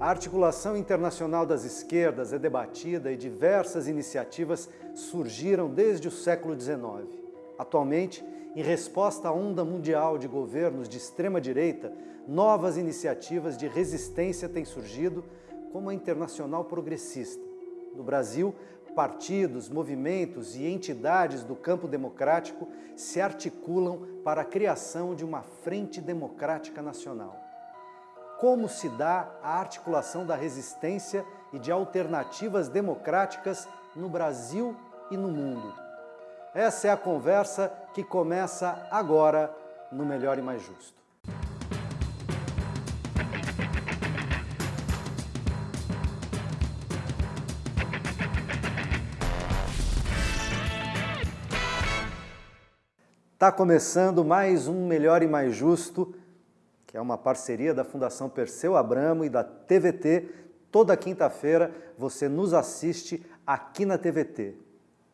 A articulação internacional das esquerdas é debatida e diversas iniciativas surgiram desde o século XIX. Atualmente, em resposta à onda mundial de governos de extrema-direita, novas iniciativas de resistência têm surgido, como a Internacional Progressista. No Brasil, partidos, movimentos e entidades do campo democrático se articulam para a criação de uma Frente Democrática Nacional como se dá a articulação da resistência e de alternativas democráticas no Brasil e no mundo. Essa é a conversa que começa agora no Melhor e Mais Justo. Está começando mais um Melhor e Mais Justo que é uma parceria da Fundação Perseu Abramo e da TVT. Toda quinta-feira você nos assiste aqui na TVT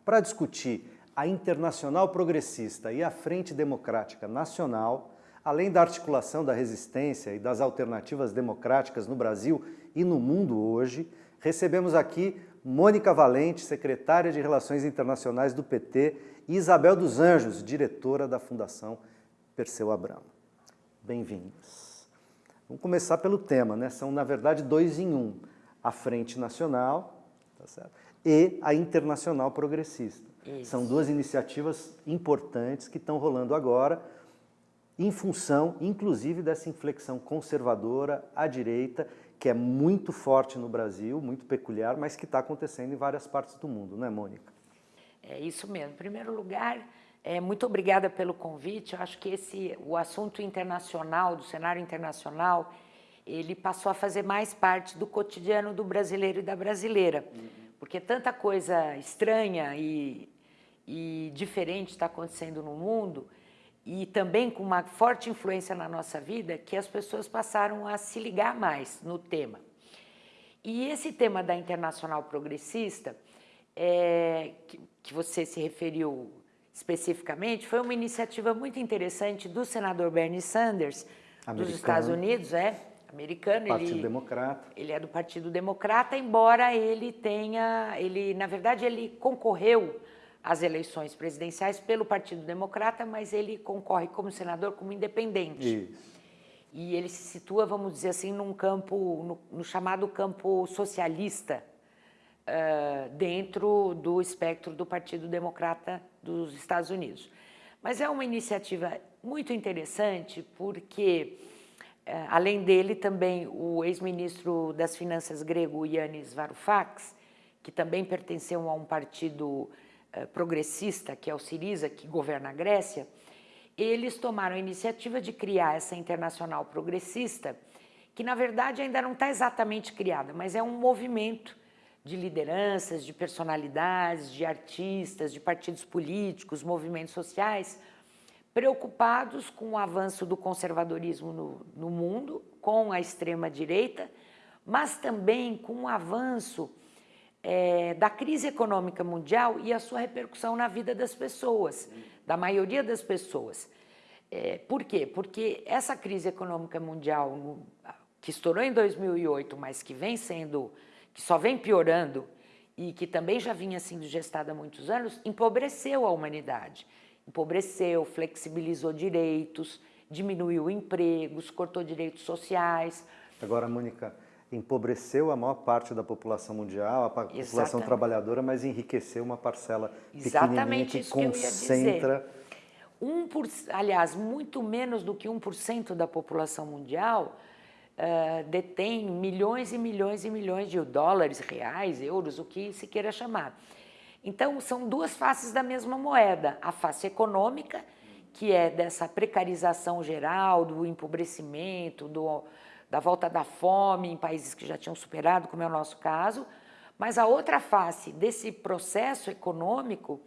para discutir a Internacional Progressista e a Frente Democrática Nacional, além da articulação da resistência e das alternativas democráticas no Brasil e no mundo hoje, recebemos aqui Mônica Valente, secretária de Relações Internacionais do PT, e Isabel dos Anjos, diretora da Fundação Perseu Abramo bem-vindas. Vamos começar pelo tema, né? São, na verdade, dois em um. A Frente Nacional tá e a Internacional Progressista. Isso. São duas iniciativas importantes que estão rolando agora, em função, inclusive, dessa inflexão conservadora à direita, que é muito forte no Brasil, muito peculiar, mas que está acontecendo em várias partes do mundo, não é, Mônica? É isso mesmo. Em primeiro lugar, é, muito obrigada pelo convite. Eu acho que esse, o assunto internacional, do cenário internacional, ele passou a fazer mais parte do cotidiano do brasileiro e da brasileira. Uhum. Porque tanta coisa estranha e, e diferente está acontecendo no mundo e também com uma forte influência na nossa vida que as pessoas passaram a se ligar mais no tema. E esse tema da Internacional Progressista, é, que, que você se referiu especificamente, foi uma iniciativa muito interessante do senador Bernie Sanders, americano. dos Estados Unidos, é, americano. Partido ele, Democrata. Ele é do Partido Democrata, embora ele tenha, ele, na verdade, ele concorreu às eleições presidenciais pelo Partido Democrata, mas ele concorre como senador como independente. Isso. E ele se situa, vamos dizer assim, num campo, no, no chamado campo socialista, uh, dentro do espectro do Partido Democrata dos Estados Unidos. Mas é uma iniciativa muito interessante porque, uh, além dele, também o ex-ministro das Finanças grego, Yannis Varoufakis, que também pertenceu a um partido progressista, que é o Siriza, que governa a Grécia, eles tomaram a iniciativa de criar essa internacional progressista, que na verdade ainda não está exatamente criada, mas é um movimento de lideranças, de personalidades, de artistas, de partidos políticos, movimentos sociais, preocupados com o avanço do conservadorismo no, no mundo, com a extrema-direita, mas também com o avanço é, da crise econômica mundial e a sua repercussão na vida das pessoas, da maioria das pessoas. É, por quê? Porque essa crise econômica mundial, que estourou em 2008, mas que vem sendo que só vem piorando e que também já vinha sendo gestada há muitos anos, empobreceu a humanidade. Empobreceu, flexibilizou direitos, diminuiu empregos, cortou direitos sociais. Agora, Mônica, empobreceu a maior parte da população mundial, a população Exatamente. trabalhadora, mas enriqueceu uma parcela Exatamente que concentra... Que um por, aliás, muito menos do que 1% da população mundial uh, detém milhões e milhões e milhões de dólares, reais, euros, o que se queira chamar. Então, são duas faces da mesma moeda. A face econômica, que é dessa precarização geral, do empobrecimento, do, da volta da fome em países que já tinham superado, como é o nosso caso, mas a outra face desse processo econômico,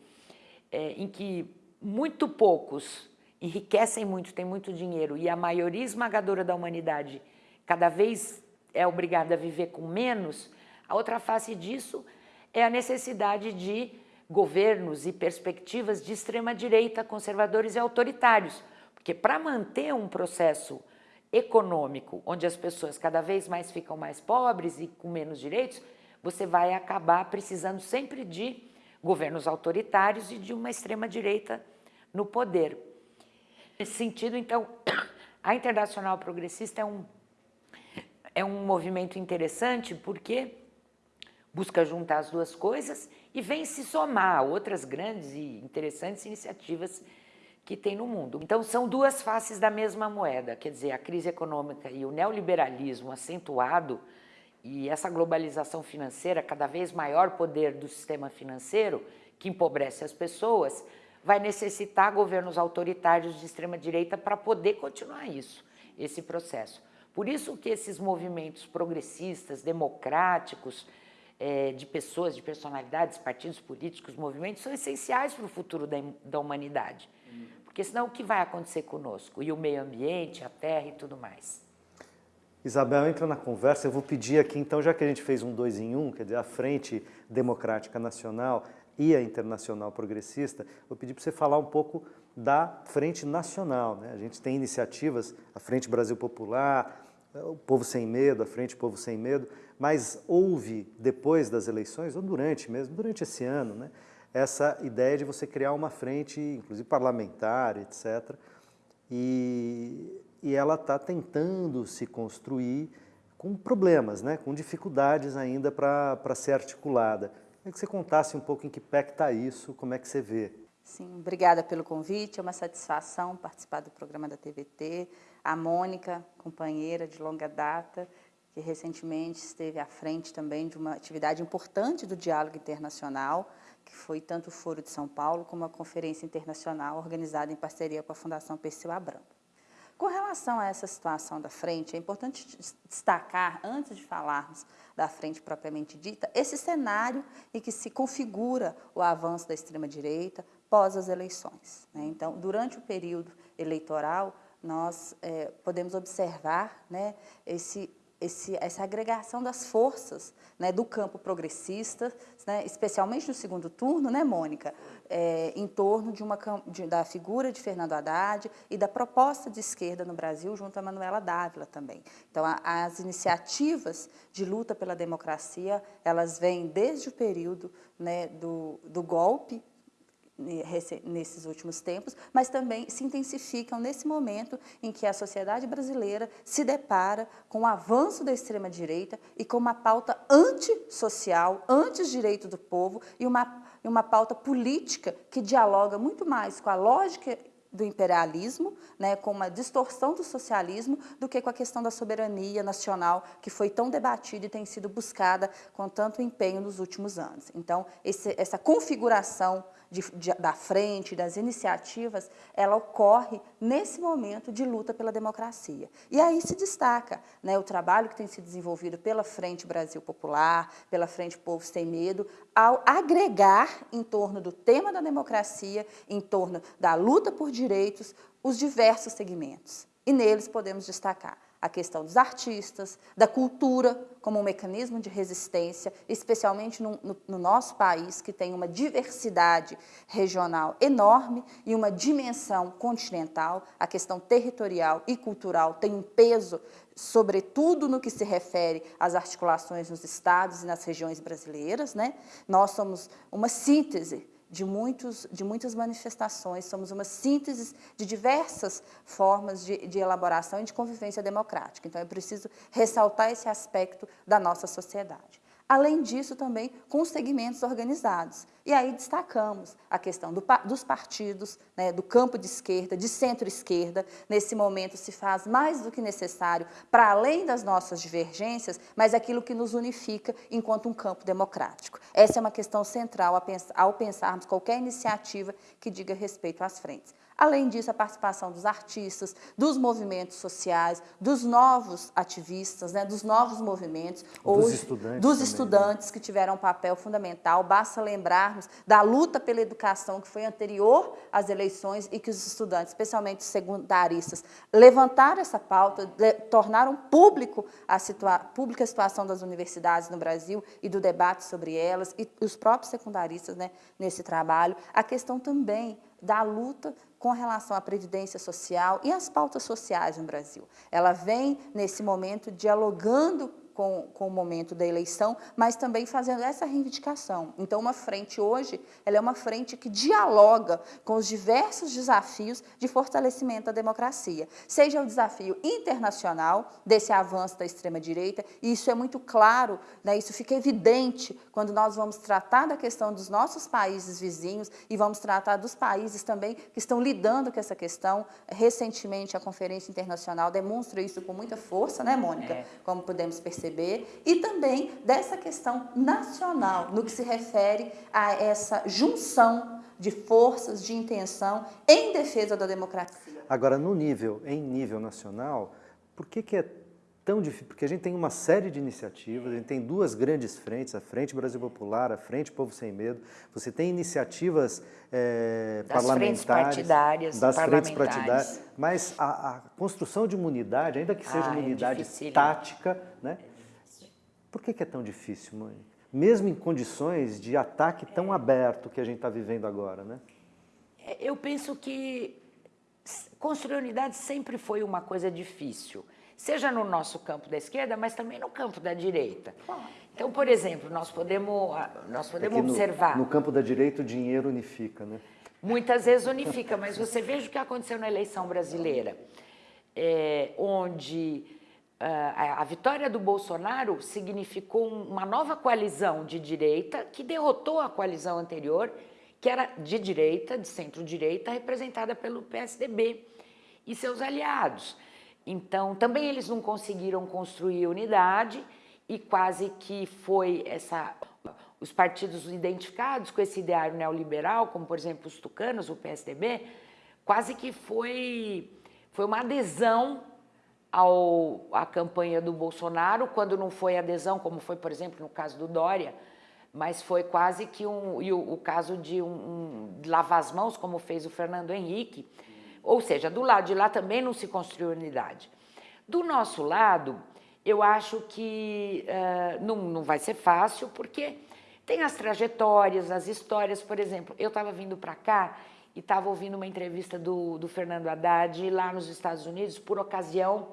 é, em que muito poucos enriquecem muito, têm muito dinheiro, e a maioria esmagadora da humanidade cada vez é obrigada a viver com menos, a outra face disso é a necessidade de governos e perspectivas de extrema-direita, conservadores e autoritários. Porque para manter um processo econômico, onde as pessoas cada vez mais ficam mais pobres e com menos direitos, você vai acabar precisando sempre de governos autoritários e de uma extrema-direita no poder. Nesse sentido, então, a Internacional Progressista é um, é um movimento interessante porque busca juntar as duas coisas e vem se somar a outras grandes e interessantes iniciativas que tem no mundo. Então, são duas faces da mesma moeda, quer dizer, a crise econômica e o neoliberalismo acentuado e essa globalização financeira, cada vez maior poder do sistema financeiro, que empobrece as pessoas, vai necessitar governos autoritários de extrema-direita para poder continuar isso, esse processo. Por isso que esses movimentos progressistas, democráticos, é, de pessoas, de personalidades, partidos políticos, movimentos, são essenciais para o futuro da, da humanidade. Porque senão o que vai acontecer conosco? E o meio ambiente, a terra e tudo mais. Isabel, entra na conversa, eu vou pedir aqui, então, já que a gente fez um dois em um, quer dizer, a Frente Democrática Nacional e a Internacional Progressista, vou pedir para você falar um pouco da Frente Nacional. Né? A gente tem iniciativas, a Frente Brasil Popular, o Povo Sem Medo, a Frente Povo Sem Medo, mas houve, depois das eleições, ou durante mesmo, durante esse ano, né, essa ideia de você criar uma frente, inclusive parlamentar, etc., e, e ela está tentando se construir com problemas, né, com dificuldades ainda para ser articulada. Queria que você contasse um pouco em que pé está isso, como é que você vê. Sim, obrigada pelo convite, é uma satisfação participar do programa da TVT. A Mônica, companheira de longa data, que recentemente esteve à frente também de uma atividade importante do diálogo internacional, que foi tanto o Foro de São Paulo como a Conferência Internacional organizada em parceria com a Fundação Perseu Abramo. Com relação a essa situação da frente, é importante destacar, antes de falarmos da frente propriamente dita, esse cenário em que se configura o avanço da extrema-direita pós as eleições. Né? Então, durante o período eleitoral, nós é, podemos observar né, esse esse, essa agregação das forças né, do campo progressista, né, especialmente no segundo turno, né, Mônica, é, em torno de uma, de, da figura de Fernando Haddad e da proposta de esquerda no Brasil, junto a Manuela Dávila também. Então, a, as iniciativas de luta pela democracia, elas vêm desde o período né, do, do golpe nesses últimos tempos, mas também se intensificam nesse momento em que a sociedade brasileira se depara com o avanço da extrema-direita e com uma pauta antissocial, anti-direito do povo e uma, uma pauta política que dialoga muito mais com a lógica do imperialismo, né, com uma distorção do socialismo, do que com a questão da soberania nacional, que foi tão debatida e tem sido buscada com tanto empenho nos últimos anos. Então, esse, essa configuração de, de, da frente, das iniciativas, ela ocorre nesse momento de luta pela democracia. E aí se destaca né, o trabalho que tem sido desenvolvido pela Frente Brasil Popular, pela Frente Povo Sem Medo, ao agregar em torno do tema da democracia, em torno da luta por direitos, os diversos segmentos. E neles podemos destacar a questão dos artistas, da cultura como um mecanismo de resistência, especialmente no, no, no, nosso país, que tem uma diversidade regional enorme e uma dimensão continental, a questão territorial e cultural tem um peso, sobretudo no que se refere às articulações nos estados e nas regiões brasileiras. Né? Nós somos uma síntese de, muitos, de muitas manifestações, somos uma síntese de diversas formas de, de elaboração e de convivência democrática. Então, é preciso ressaltar esse aspecto da nossa sociedade. Além disso, também com os segmentos organizados. E aí destacamos a questão do, dos partidos, né, do campo de esquerda, de centro-esquerda. Nesse momento se faz mais do que necessário, para além das nossas divergências, mas aquilo que nos unifica enquanto um campo democrático. Essa é uma questão central ao pensarmos qualquer iniciativa que diga respeito às frentes. Além disso, a participação dos artistas, dos movimentos sociais, dos novos ativistas, né, dos novos movimentos, dos estudantes, dos também, né? estudantes né? que tiveram um papel fundamental. Basta lembrarmos da luta pela educação que foi anterior às eleições e que os estudantes, especialmente os secundaristas, levantaram essa pauta, tornaram público a situa pública a situação das universidades no Brasil e do debate sobre elas, e os próprios secundaristas né, nesse trabalho. A questão também da luta com relação à previdência social e às pautas sociais no Brasil. Ela vem, nesse momento, dialogando com, com o momento da eleição, mas também fazendo essa reivindicação. Então, uma frente hoje, ela é uma frente que dialoga com os diversos desafios de fortalecimento da democracia, seja o desafio internacional desse avanço da extrema-direita, e isso é muito claro, né, isso fica evidente quando nós vamos tratar da questão dos nossos países vizinhos e vamos tratar dos países também que estão lidando com essa questão. Recentemente, a Conferência Internacional demonstra isso com muita força, né, Mônica? É. Como podemos perceber e também dessa questão nacional, no que se refere a essa junção de forças, de intenção em defesa da democracia. Agora, no nível, em nível nacional, por que, que é tão difícil? Porque a gente tem uma série de iniciativas, a gente tem duas grandes frentes, a Frente Brasil Popular, a Frente Povo Sem Medo, você tem iniciativas é, das parlamentares, frentes partidárias, das frentes partidárias, mas a, a, construção de uma unidade, ainda que seja ah, uma unidade é tática, né, por que, que é tão difícil, mãe? Mesmo em condições de ataque tão aberto que a gente está vivendo agora, né? É, eu penso que construir unidade sempre foi uma coisa difícil, seja no nosso campo da esquerda, mas também no campo da direita. Então, por exemplo, nós podemos, nós podemos é no, observar... No campo da direita o dinheiro unifica, né? Muitas vezes unifica, mas você veja o que aconteceu na eleição brasileira, é, onde a vitória do Bolsonaro significou uma nova coalizão de direita que derrotou a coalizão anterior, que era de direita, de centro-direita, representada pelo PSDB e seus aliados. Então, também eles não conseguiram construir unidade e quase que foi essa os partidos identificados com esse ideário neoliberal, como por exemplo os tucanos, o PSDB, quase que foi, foi uma adesão ao, à campanha do Bolsonaro, quando não foi adesão, como foi, por exemplo, no caso do Dória, mas foi quase que um, e o, o caso de um, um, lavar as mãos, como fez o Fernando Henrique, ou seja, do lado de lá também não se construiu unidade. Do nosso lado, eu acho que uh, não, não vai ser fácil, porque tem as trajetórias, as histórias, por exemplo, eu estava vindo para cá e estava ouvindo uma entrevista do, do Fernando Haddad lá nos Estados Unidos por ocasião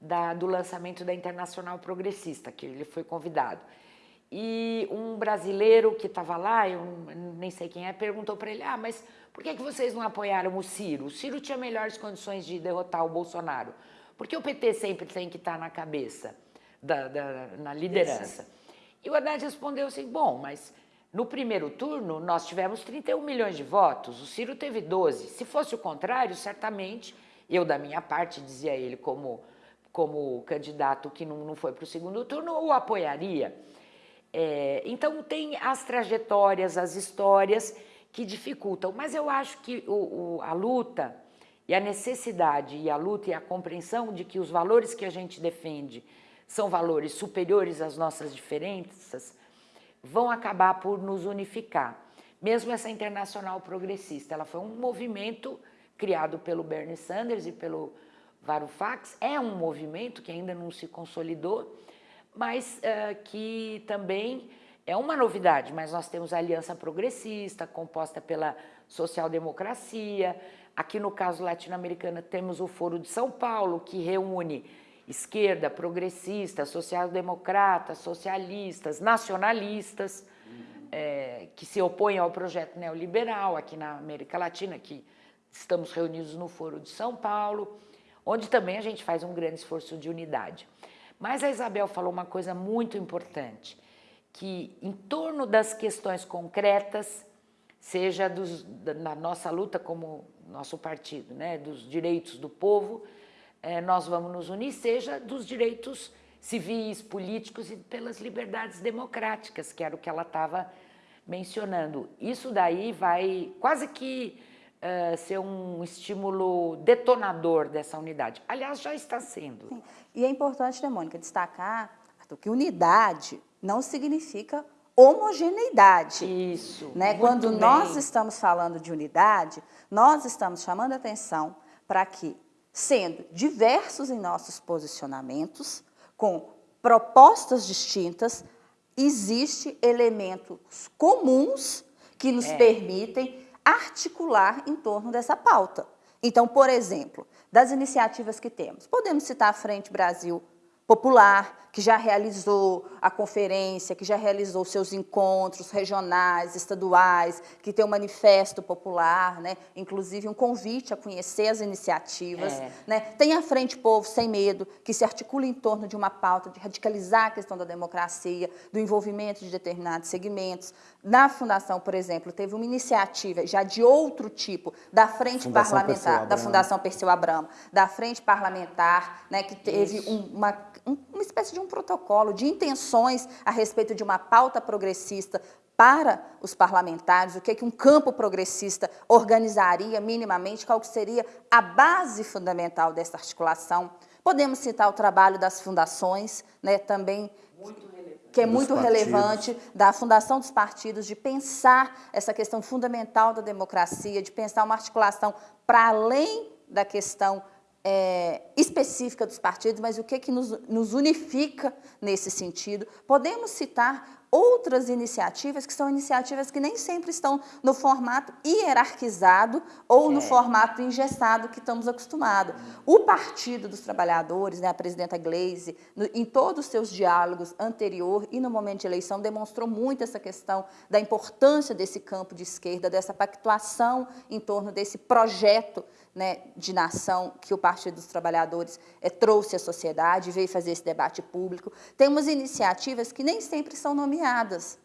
da, do lançamento da Internacional Progressista, que ele foi convidado. E um brasileiro que estava lá, eu nem sei quem é, perguntou para ele, ah, mas por que, que vocês não apoiaram o Ciro? O Ciro tinha melhores condições de derrotar o Bolsonaro. Porque o PT sempre tem que estar tá na cabeça, da, da, na liderança. E o Haddad respondeu assim, bom, mas no primeiro turno, nós tivemos 31 milhões de votos, o Ciro teve 12. Se fosse o contrário, certamente, eu da minha parte, dizia ele como, como candidato que não, não foi para o segundo turno, o apoiaria. É, então, tem as trajetórias, as histórias que dificultam, mas eu acho que o, o, a luta e a necessidade e a luta e a compreensão de que os valores que a gente defende são valores superiores às nossas diferenças, vão acabar por nos unificar. Mesmo essa internacional progressista, ela foi um movimento criado pelo Bernie Sanders e pelo Varoufakis, é um movimento que ainda não se consolidou, mas uh, que também é uma novidade, mas nós temos a Aliança Progressista, composta pela social-democracia, aqui no caso latino-americano temos o Foro de São Paulo, que reúne esquerda, progressista, social-democratas, socialistas, nacionalistas, é, que se opõem ao projeto neoliberal aqui na América Latina, que estamos reunidos no Foro de São Paulo, onde também a gente faz um grande esforço de unidade. Mas a Isabel falou uma coisa muito importante, que em torno das questões concretas, seja dos, da, na nossa luta como nosso partido, né, dos direitos do povo, é, nós vamos nos unir, seja dos direitos civis, políticos e pelas liberdades democráticas, que era o que ela estava mencionando. Isso daí vai quase que uh, ser um estímulo detonador dessa unidade. Aliás, já está sendo. Sim. E é importante, né, Mônica, destacar que unidade não significa homogeneidade. Isso. Né? Quando bem. nós estamos falando de unidade, nós estamos chamando a atenção para que sendo diversos em nossos posicionamentos, com propostas distintas, existe elementos comuns que nos é. permitem articular em torno dessa pauta. Então, por exemplo, das iniciativas que temos, podemos citar a Frente Brasil Popular, que já realizou a conferência, que já realizou seus encontros regionais, estaduais, que tem um manifesto popular, né? inclusive um convite a conhecer as iniciativas. É. Né? Tem a Frente Povo Sem Medo, que se articula em torno de uma pauta de radicalizar a questão da democracia, do envolvimento de determinados segmentos. Na Fundação, por exemplo, teve uma iniciativa já de outro tipo, da Frente Fundação Parlamentar, da Fundação Perseu Abramo, da Frente Parlamentar, né, que teve um, uma, um, uma espécie de um protocolo de intenções a respeito de uma pauta progressista para os parlamentares, o que, é que um campo progressista organizaria minimamente, qual que seria a base fundamental dessa articulação. Podemos citar o trabalho das fundações, né, também que é muito relevante, da fundação dos partidos, de pensar essa questão fundamental da democracia, de pensar uma articulação para além da questão é, específica dos partidos, mas o que, que nos, nos unifica nesse sentido. Podemos citar outras iniciativas que são iniciativas que nem sempre estão no formato hierarquizado ou no é. formato engessado que estamos acostumados. O Partido dos Trabalhadores, né, a presidenta Gleisi, no, em todos os seus diálogos anterior e no momento de eleição, demonstrou muito essa questão da importância desse campo de esquerda, dessa pactuação em torno desse projeto né, de nação que o Partido dos Trabalhadores é, trouxe à sociedade, veio fazer esse debate público. Temos iniciativas que nem sempre são nomeadas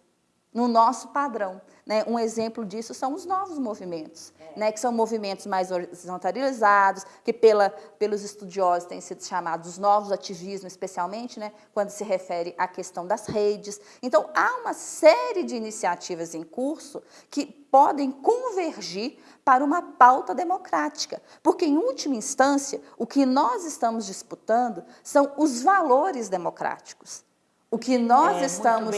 no nosso padrão. Né? Um exemplo disso são os novos movimentos, é. né? que são movimentos mais horizontalizados, que pela, pelos estudiosos têm sido chamados os novos ativismos, especialmente né? quando se refere à questão das redes. Então, há uma série de iniciativas em curso que podem convergir para uma pauta democrática. Porque, em última instância, o que nós estamos disputando são os valores democráticos. O que nós é, estamos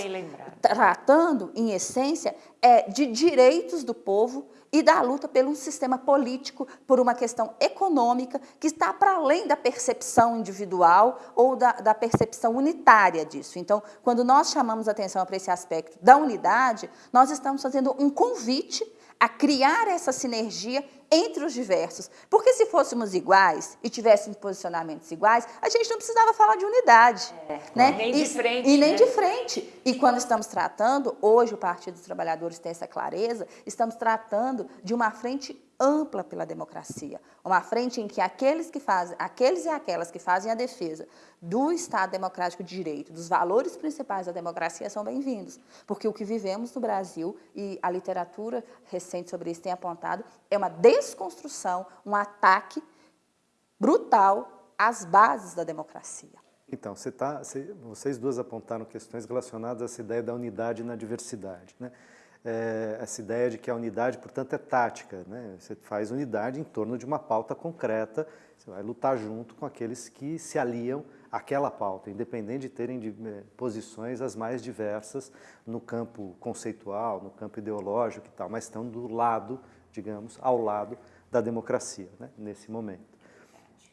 tratando, em essência, é de direitos do povo e da luta pelo um sistema político, por uma questão econômica que está para além da percepção individual ou da, da percepção unitária disso. Então, quando nós chamamos atenção para esse aspecto da unidade, nós estamos fazendo um convite a criar essa sinergia entre os diversos. Porque se fôssemos iguais e tivéssemos posicionamentos iguais, a gente não precisava falar de unidade. É, né? Nem de frente. E, e nem né? de frente. E quando estamos tratando, hoje o Partido dos Trabalhadores tem essa clareza, estamos tratando de uma frente ampla pela democracia, uma frente em que aqueles que fazem, aqueles e aquelas que fazem a defesa do Estado democrático de direito, dos valores principais da democracia são bem-vindos, porque o que vivemos no Brasil e a literatura recente sobre isso tem apontado é uma desconstrução, um ataque brutal às bases da democracia. Então, você tá, você, vocês duas apontaram questões relacionadas a essa ideia da unidade na diversidade. Né? É, essa ideia de que a unidade, portanto, é tática. Né? Você faz unidade em torno de uma pauta concreta, você vai lutar junto com aqueles que se aliam àquela pauta, independente de terem de, é, posições as mais diversas no campo conceitual, no campo ideológico e tal, mas estão do lado, digamos, ao lado da democracia, né? nesse momento.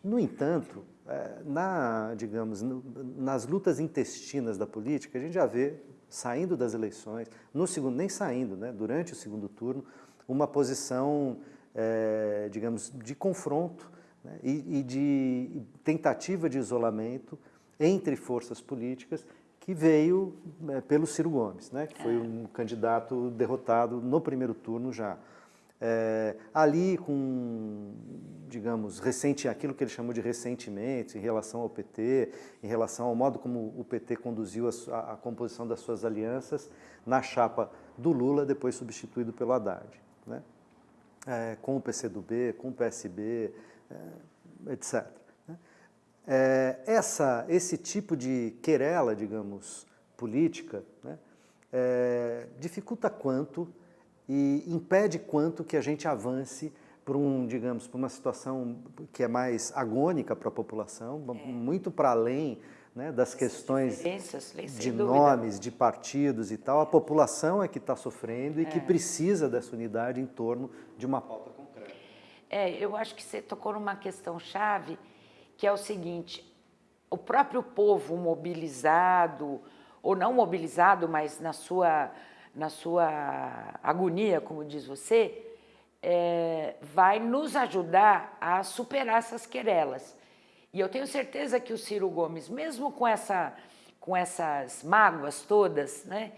No entanto, é, na, digamos, nas lutas intestinas da política, a gente já vê saindo das eleições, no segundo, nem saindo, né, durante o segundo turno, uma posição, é, digamos, de confronto né, e, e, de tentativa de isolamento entre forças políticas que veio é, pelo Ciro Gomes, né, que foi é. um candidato derrotado no primeiro turno já. É, ali com, digamos, recente, aquilo que ele chamou de ressentimentos em relação ao PT, em relação ao modo como o PT conduziu a, a composição das suas alianças na chapa do Lula, depois substituído pelo Haddad. Né? É, com o PCdoB, com o PSB, é, etc. Né? É, essa, esse tipo de querela, digamos, política, né, é, dificulta quanto e impede quanto que a gente avance por um, digamos, por uma situação que é mais agônica para a população, é. muito para além né, das questões de nomes, de partidos e tal. A população é que está sofrendo e é. que precisa dessa unidade em torno de uma pauta concreta. É, eu acho que você tocou numa questão chave, que é o seguinte, o próprio povo mobilizado, ou não mobilizado, mas na sua na sua agonia, como diz você, é, vai nos ajudar a superar essas querelas. E eu tenho certeza que o Ciro Gomes, mesmo com, essa, com essas mágoas todas, né,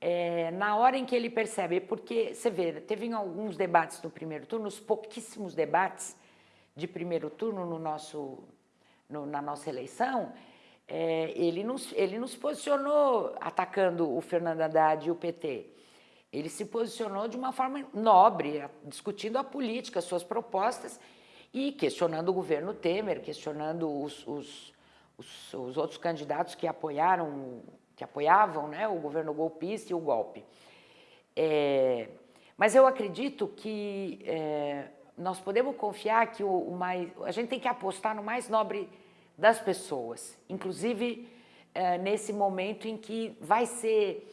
é, na hora em que ele percebe, porque você vê, teve alguns debates no primeiro turno, os pouquíssimos debates de primeiro turno no nosso, no, na nossa eleição, é, ele, nos, ele nos posicionou atacando o Fernando Haddad e o PT. Ele se posicionou de uma forma nobre, discutindo a política, as suas propostas e questionando o governo Temer, questionando os, os, os, os outros candidatos que apoiaram, que apoiavam né, o governo golpista e o golpe. É, mas eu acredito que é, nós podemos confiar que o, o, mais, a gente tem que apostar no mais nobre das pessoas, inclusive é, nesse momento em que vai ser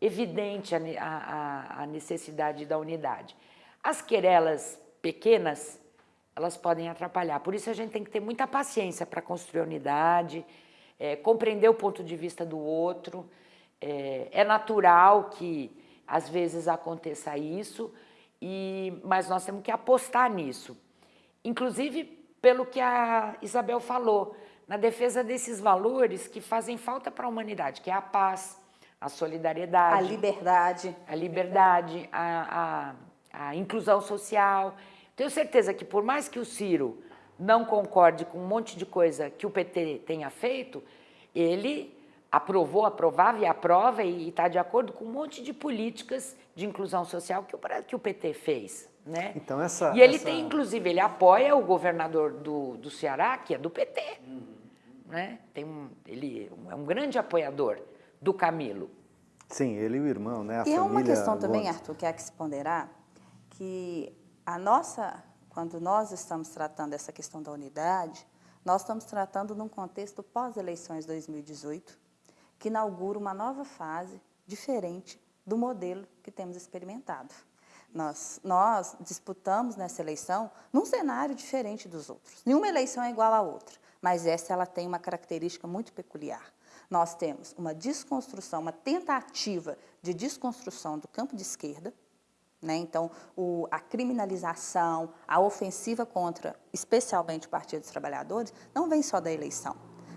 evidente a, a, a necessidade da unidade. As querelas pequenas, elas podem atrapalhar, por isso a gente tem que ter muita paciência para construir a unidade, é, compreender o ponto de vista do outro, é, é, natural que às vezes aconteça isso, e, mas nós temos que apostar nisso. Inclusive pelo que a Isabel falou, na defesa desses valores que fazem falta para a humanidade, que é a paz, a solidariedade, a liberdade, a liberdade, a, a, a inclusão social. Tenho certeza que por mais que o Ciro não concorde com um monte de coisa que o PT tenha feito, ele aprovou, aprovava e aprova e está de acordo com um monte de políticas de inclusão social que o, que o PT fez. Né? Então essa, e ele essa... tem, inclusive, ele apoia o governador do, do Ceará, que é do PT. Uhum. Né? Tem um, ele é um grande apoiador do Camilo. Sim, ele e o irmão, né? A e é uma questão também, Arthur, que há que se ponderar, que a nossa, quando nós estamos tratando essa questão da unidade, nós estamos tratando num contexto pós-eleições 2018, que inaugura uma nova fase diferente do modelo que temos experimentado. Nós, nós disputamos nessa eleição num cenário diferente dos outros. Nenhuma eleição é igual à outra, mas essa ela tem uma característica muito peculiar nós temos uma desconstrução, uma tentativa de desconstrução do campo de esquerda, né? então o, a criminalização, a ofensiva contra, especialmente o Partido dos Trabalhadores, não vem só da eleição.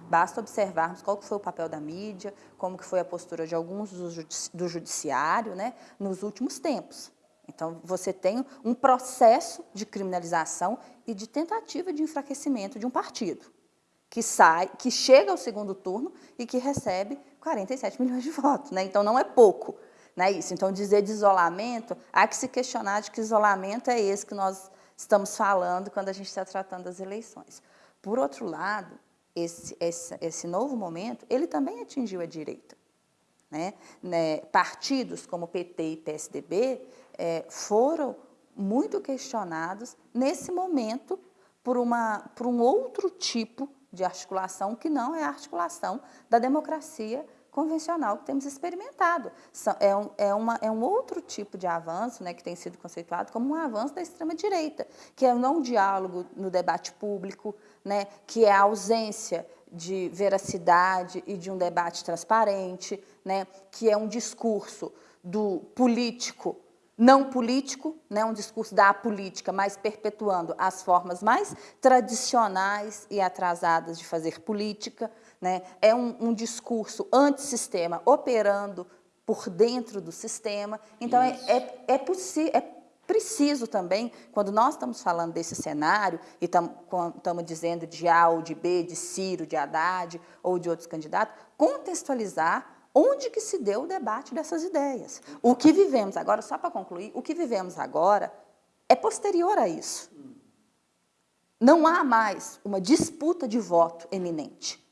Basta observarmos qual foi o papel da mídia, como que foi a postura de alguns do, judici do judiciário né, nos últimos tempos. Então, você tem um processo de criminalização e de tentativa de enfraquecimento de um partido que sai, que chega ao segundo turno e que recebe 47 milhões de votos. Né? Então, não é pouco. Né, isso. Então, dizer de isolamento, há que se questionar de que isolamento é esse que nós estamos falando quando a gente está tratando das eleições. Por outro lado, esse, esse, esse novo momento, ele também atingiu a direita. Né? né partidos como PT e PSDB é, foram muito questionados nesse momento por, uma, por um outro tipo de articulação que não é a articulação da democracia convencional que temos experimentado. É um, é, uma, é um outro tipo de avanço né, que tem sido conceituado como um avanço da extrema-direita, que é o não diálogo no debate público, né, que é a ausência de veracidade e de um debate transparente, né, que é um discurso do político não político, né, um discurso da política, mas perpetuando as formas mais tradicionais e atrasadas de fazer política. Né, é um, um discurso antissistema operando por dentro do sistema. Então, é, é, é, é preciso também, quando nós estamos falando desse cenário, e estamos dizendo de A ou de B, de Ciro, de Haddad ou de outros candidatos, contextualizar onde que se deu o debate dessas ideias. O que vivemos agora, só para concluir, o que vivemos agora é posterior a isso. Não há mais uma disputa de voto eminente.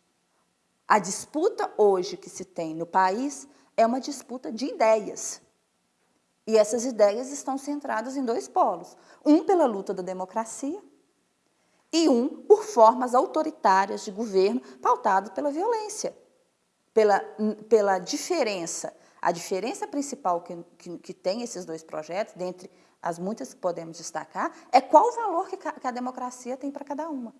A disputa hoje que se tem no país é uma disputa de ideias. E essas ideias estão centradas em dois polos. Um pela luta da democracia e um por formas autoritárias de governo pautado pela violência pela, pela diferença. A diferença principal que, que, que, tem esses dois projetos, dentre as muitas que podemos destacar, é qual o valor que, que a democracia tem para cada uma.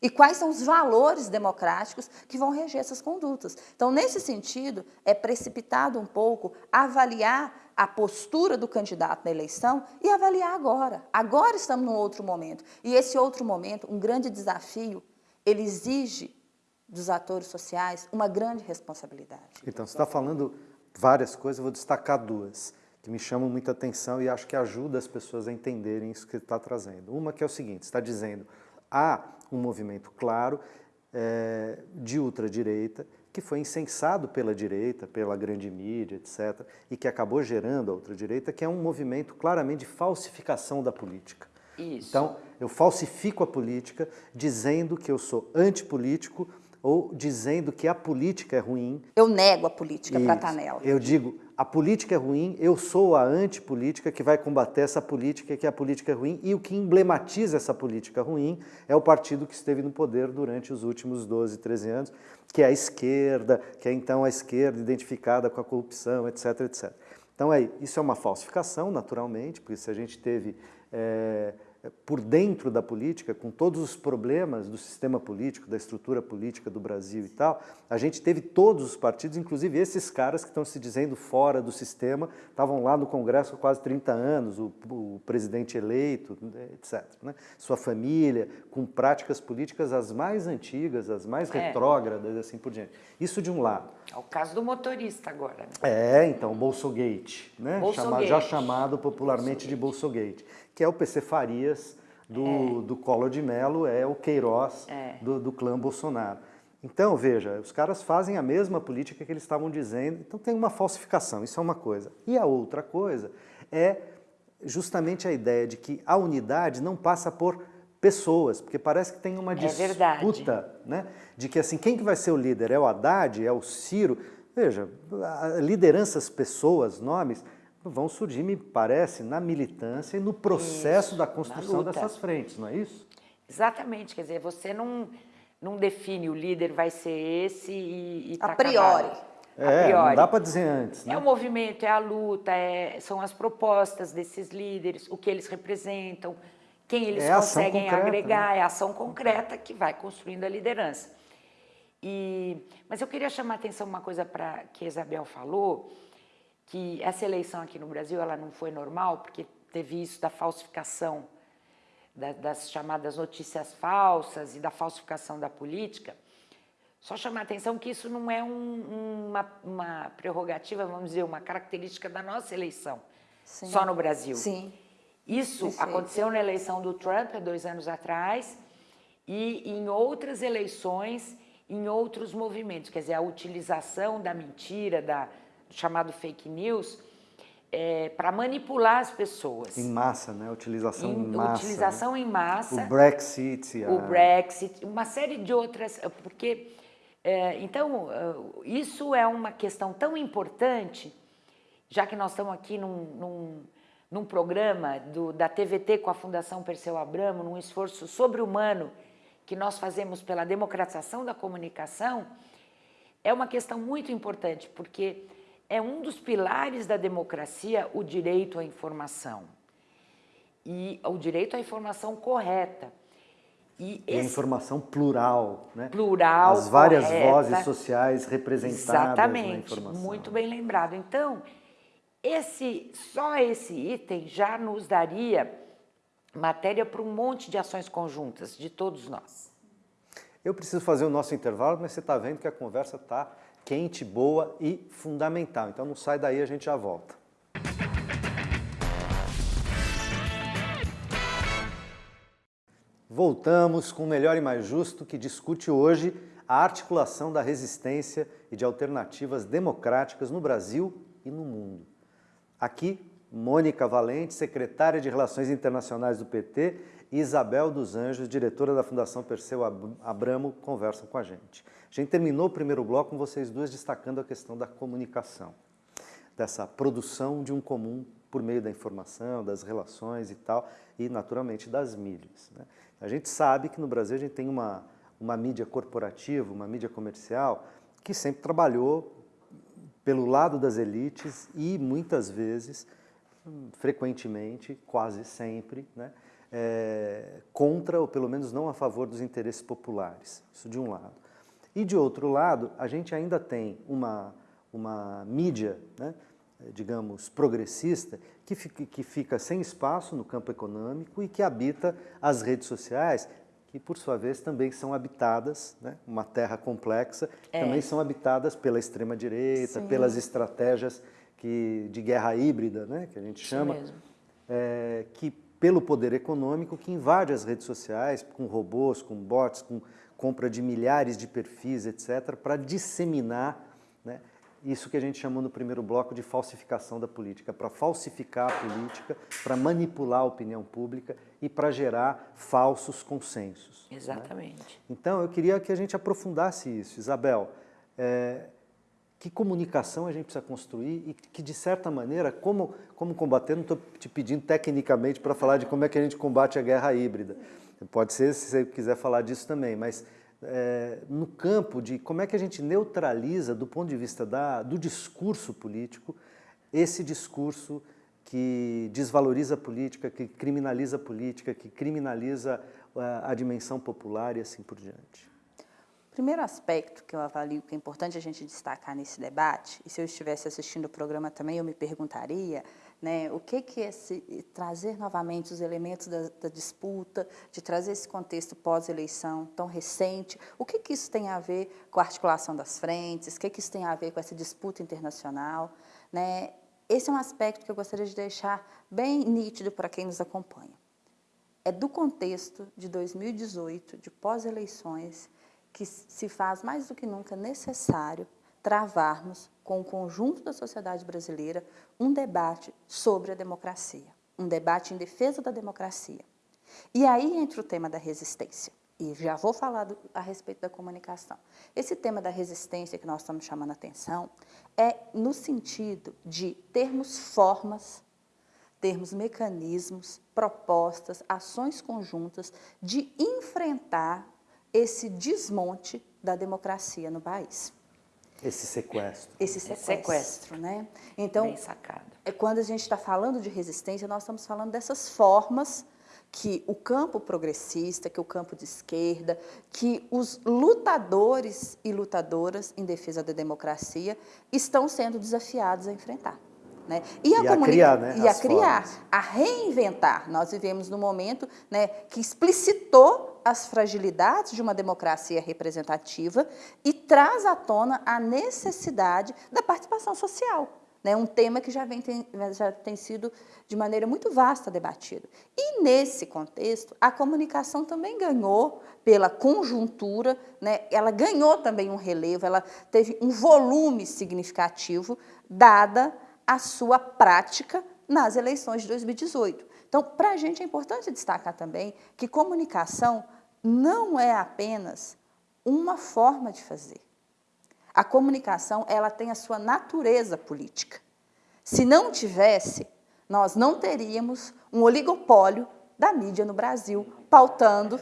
E quais são os valores democráticos que vão reger essas condutas. Então, nesse sentido, é precipitado um pouco avaliar a postura do candidato na eleição e avaliar agora. Agora estamos num outro momento. E esse outro momento, um grande desafio, ele exige dos atores sociais uma grande responsabilidade. Então, você está falando várias coisas, eu vou destacar duas que me chamam muita atenção e acho que ajuda as pessoas a entenderem isso que está trazendo. Uma que é o seguinte, está dizendo, há um movimento claro é, de ultradireita que foi incensado pela direita, pela grande mídia, etc., e que acabou gerando a ultradireita, que é um movimento claramente de falsificação da política. Isso. Então, eu falsifico a política dizendo que eu sou antipolítico ou dizendo que a política é ruim. Eu nego a política para estar nela. Eu digo, a política é ruim, eu sou a antipolítica que vai combater essa política, que a política é ruim, e o que emblematiza essa política ruim é o partido que esteve no poder durante os últimos 12, 13 anos, que é a esquerda, que é então a esquerda identificada com a corrupção, etc, etc. Então, é, isso é uma falsificação, naturalmente, porque se a gente teve... É, por dentro da política, com todos os problemas do sistema político, da estrutura política do Brasil e tal, a gente teve todos os partidos, inclusive esses caras que estão se dizendo fora do sistema, estavam lá no Congresso há quase 30 anos, o, o presidente eleito, etc. Né? Sua família, com práticas políticas as mais antigas, as mais é. retrógradas, assim por diante. Isso de um lado. É o caso do motorista agora. Né? É, então, o Bolsogate, né? Bolsogate. já chamado popularmente Bolsogate. de Bolsogate que é o PC Farias do, é. do Collor de Mello, é o Queiroz é. Do, do clã Bolsonaro. Então, veja, os caras fazem a mesma política que eles estavam dizendo, então tem uma falsificação, isso é uma coisa. E a outra coisa é justamente a ideia de que a unidade não passa por pessoas, porque parece que tem uma é disputa, né? De que assim, quem que vai ser o líder? É o Haddad? É o Ciro? Veja, lideranças, pessoas, nomes, vão surgir, me parece, na militância e no processo isso, da construção dessas frentes, não é isso? Exatamente, quer dizer, você não, não define o líder vai ser esse e, e tá A priori. É, priori. não dá para dizer antes. Né? É o movimento, é a luta, é, são as propostas desses líderes, o que eles representam, quem eles é conseguem concreta, agregar, né? é a ação concreta que vai construindo a liderança. E, mas eu queria chamar a atenção uma coisa para que a Isabel falou, que essa eleição aqui no Brasil ela não foi normal, porque teve isso da falsificação, da, das chamadas notícias falsas e da falsificação da política. Só chamar a atenção que isso não é um, uma, uma, prerrogativa, vamos dizer, uma característica da nossa eleição, Sim. só no Brasil. Sim. Isso Perfeito. aconteceu na eleição do Trump há dois anos atrás e em outras eleições, em outros movimentos, quer dizer, a utilização da mentira, da, chamado fake news, é, para manipular as pessoas. Em massa, né? Utilização em, em massa. Utilização né? em massa. O Brexit. A... O Brexit, uma série de outras, porque, é, então, é, isso é uma questão tão importante, já que nós estamos aqui num, num, num programa do, da TVT com a Fundação Perseu Abramo, num esforço sobre-humano que nós fazemos pela democratização da comunicação, é uma questão muito importante, porque é um dos pilares da democracia o direito à informação. E o direito à informação correta. E, esse... e a informação plural, né? Plural, As várias correta, vozes sociais representadas exatamente, na informação. muito bem lembrado. Então, esse, só esse item já nos daria matéria para um monte de ações conjuntas de todos nós. Eu preciso fazer o nosso intervalo, mas você está vendo que a conversa está quente, boa e fundamental. Então não sai daí, a gente já volta. Voltamos com o Melhor e Mais Justo, que discute hoje a articulação da resistência e de alternativas democráticas no Brasil e no mundo. Aqui, Mônica Valente, secretária de Relações Internacionais do PT, e Isabel dos Anjos, diretora da Fundação Perseu Abramo, conversam com a gente. A gente terminou o primeiro bloco com vocês duas destacando a questão da comunicação, dessa produção de um comum por meio da informação, das relações e tal, e naturalmente das mídias. Né? A gente sabe que no Brasil a gente tem uma, uma mídia corporativa, uma mídia comercial, que sempre trabalhou pelo lado das elites e muitas vezes, frequentemente, quase sempre, né? é, contra, ou pelo menos não a favor dos interesses populares. Isso de um lado. E de outro lado, a gente ainda tem uma, uma mídia, né, digamos, progressista, que fica, que fica sem espaço no campo econômico e que habita as redes sociais, que por sua vez também são habitadas, né, uma terra complexa, é. também são habitadas pela extrema-direita, pelas estratégias que, de guerra híbrida, né, que a gente chama, é, que pelo poder econômico que invade as redes sociais, com robôs, com bots, com compra de milhares de perfis, etc., para disseminar né, isso que a gente chamou no primeiro bloco de falsificação da política, para falsificar a política, para manipular a opinião pública e para gerar falsos consensos. Né? Exatamente. Né? Então, eu queria que a gente aprofundasse isso. Isabel, é, que comunicação a gente precisa construir e que, de certa maneira, como, como combater, não estou te pedindo tecnicamente para falar de como é que a gente combate a guerra híbrida. Pode ser, se você quiser falar disso também, mas é, no campo de como é que a gente neutraliza, do ponto de vista da, do discurso político, esse discurso que desvaloriza a política, que criminaliza a política, que criminaliza a, a dimensão popular e assim por diante. Primeiro aspecto que eu avalio que é importante a gente destacar nesse debate, e se eu estivesse assistindo o programa também eu me perguntaria, né, o que, que é trazer novamente os elementos da, da disputa, de trazer esse contexto pós-eleição tão recente, o que, que isso tem a ver com a articulação das frentes, o que, que isso tem a ver com essa disputa internacional. Né? Esse é um aspecto que eu gostaria de deixar bem nítido para quem nos acompanha. É do contexto de 2018, de pós-eleições, que se faz mais do que nunca necessário travarmos com o conjunto da sociedade brasileira um debate sobre a democracia, um debate em defesa da democracia. E aí entra o tema da resistência, e já vou falar do, a respeito da comunicação. Esse tema da resistência que nós estamos chamando a atenção é no sentido de termos formas, termos mecanismos, propostas, ações conjuntas de enfrentar esse desmonte da democracia no país. Esse sequestro. Esse sequestro, sequestro. né? Então, Bem sacado. É quando a gente está falando de resistência, nós estamos falando dessas formas que o campo progressista, que o campo de esquerda, que os lutadores e lutadoras em defesa da democracia estão sendo desafiados a enfrentar. Né? E, a, e a criar, né? E a criar, formas. a reinventar. Nós vivemos num momento né, que explicitou as fragilidades de uma democracia representativa e traz à tona a necessidade da participação social. Né, um tema que já, vem, tem, já tem sido de maneira muito vasta debatido. E nesse contexto, a comunicação também ganhou pela conjuntura, né, ela ganhou também um relevo, ela teve um volume significativo, dada a sua prática nas eleições de 2018. Então, para a gente é importante destacar também que comunicação não é apenas uma forma de fazer. A comunicação, ela tem a sua natureza política. Se não tivesse, nós não teríamos um oligopólio da mídia no Brasil pautando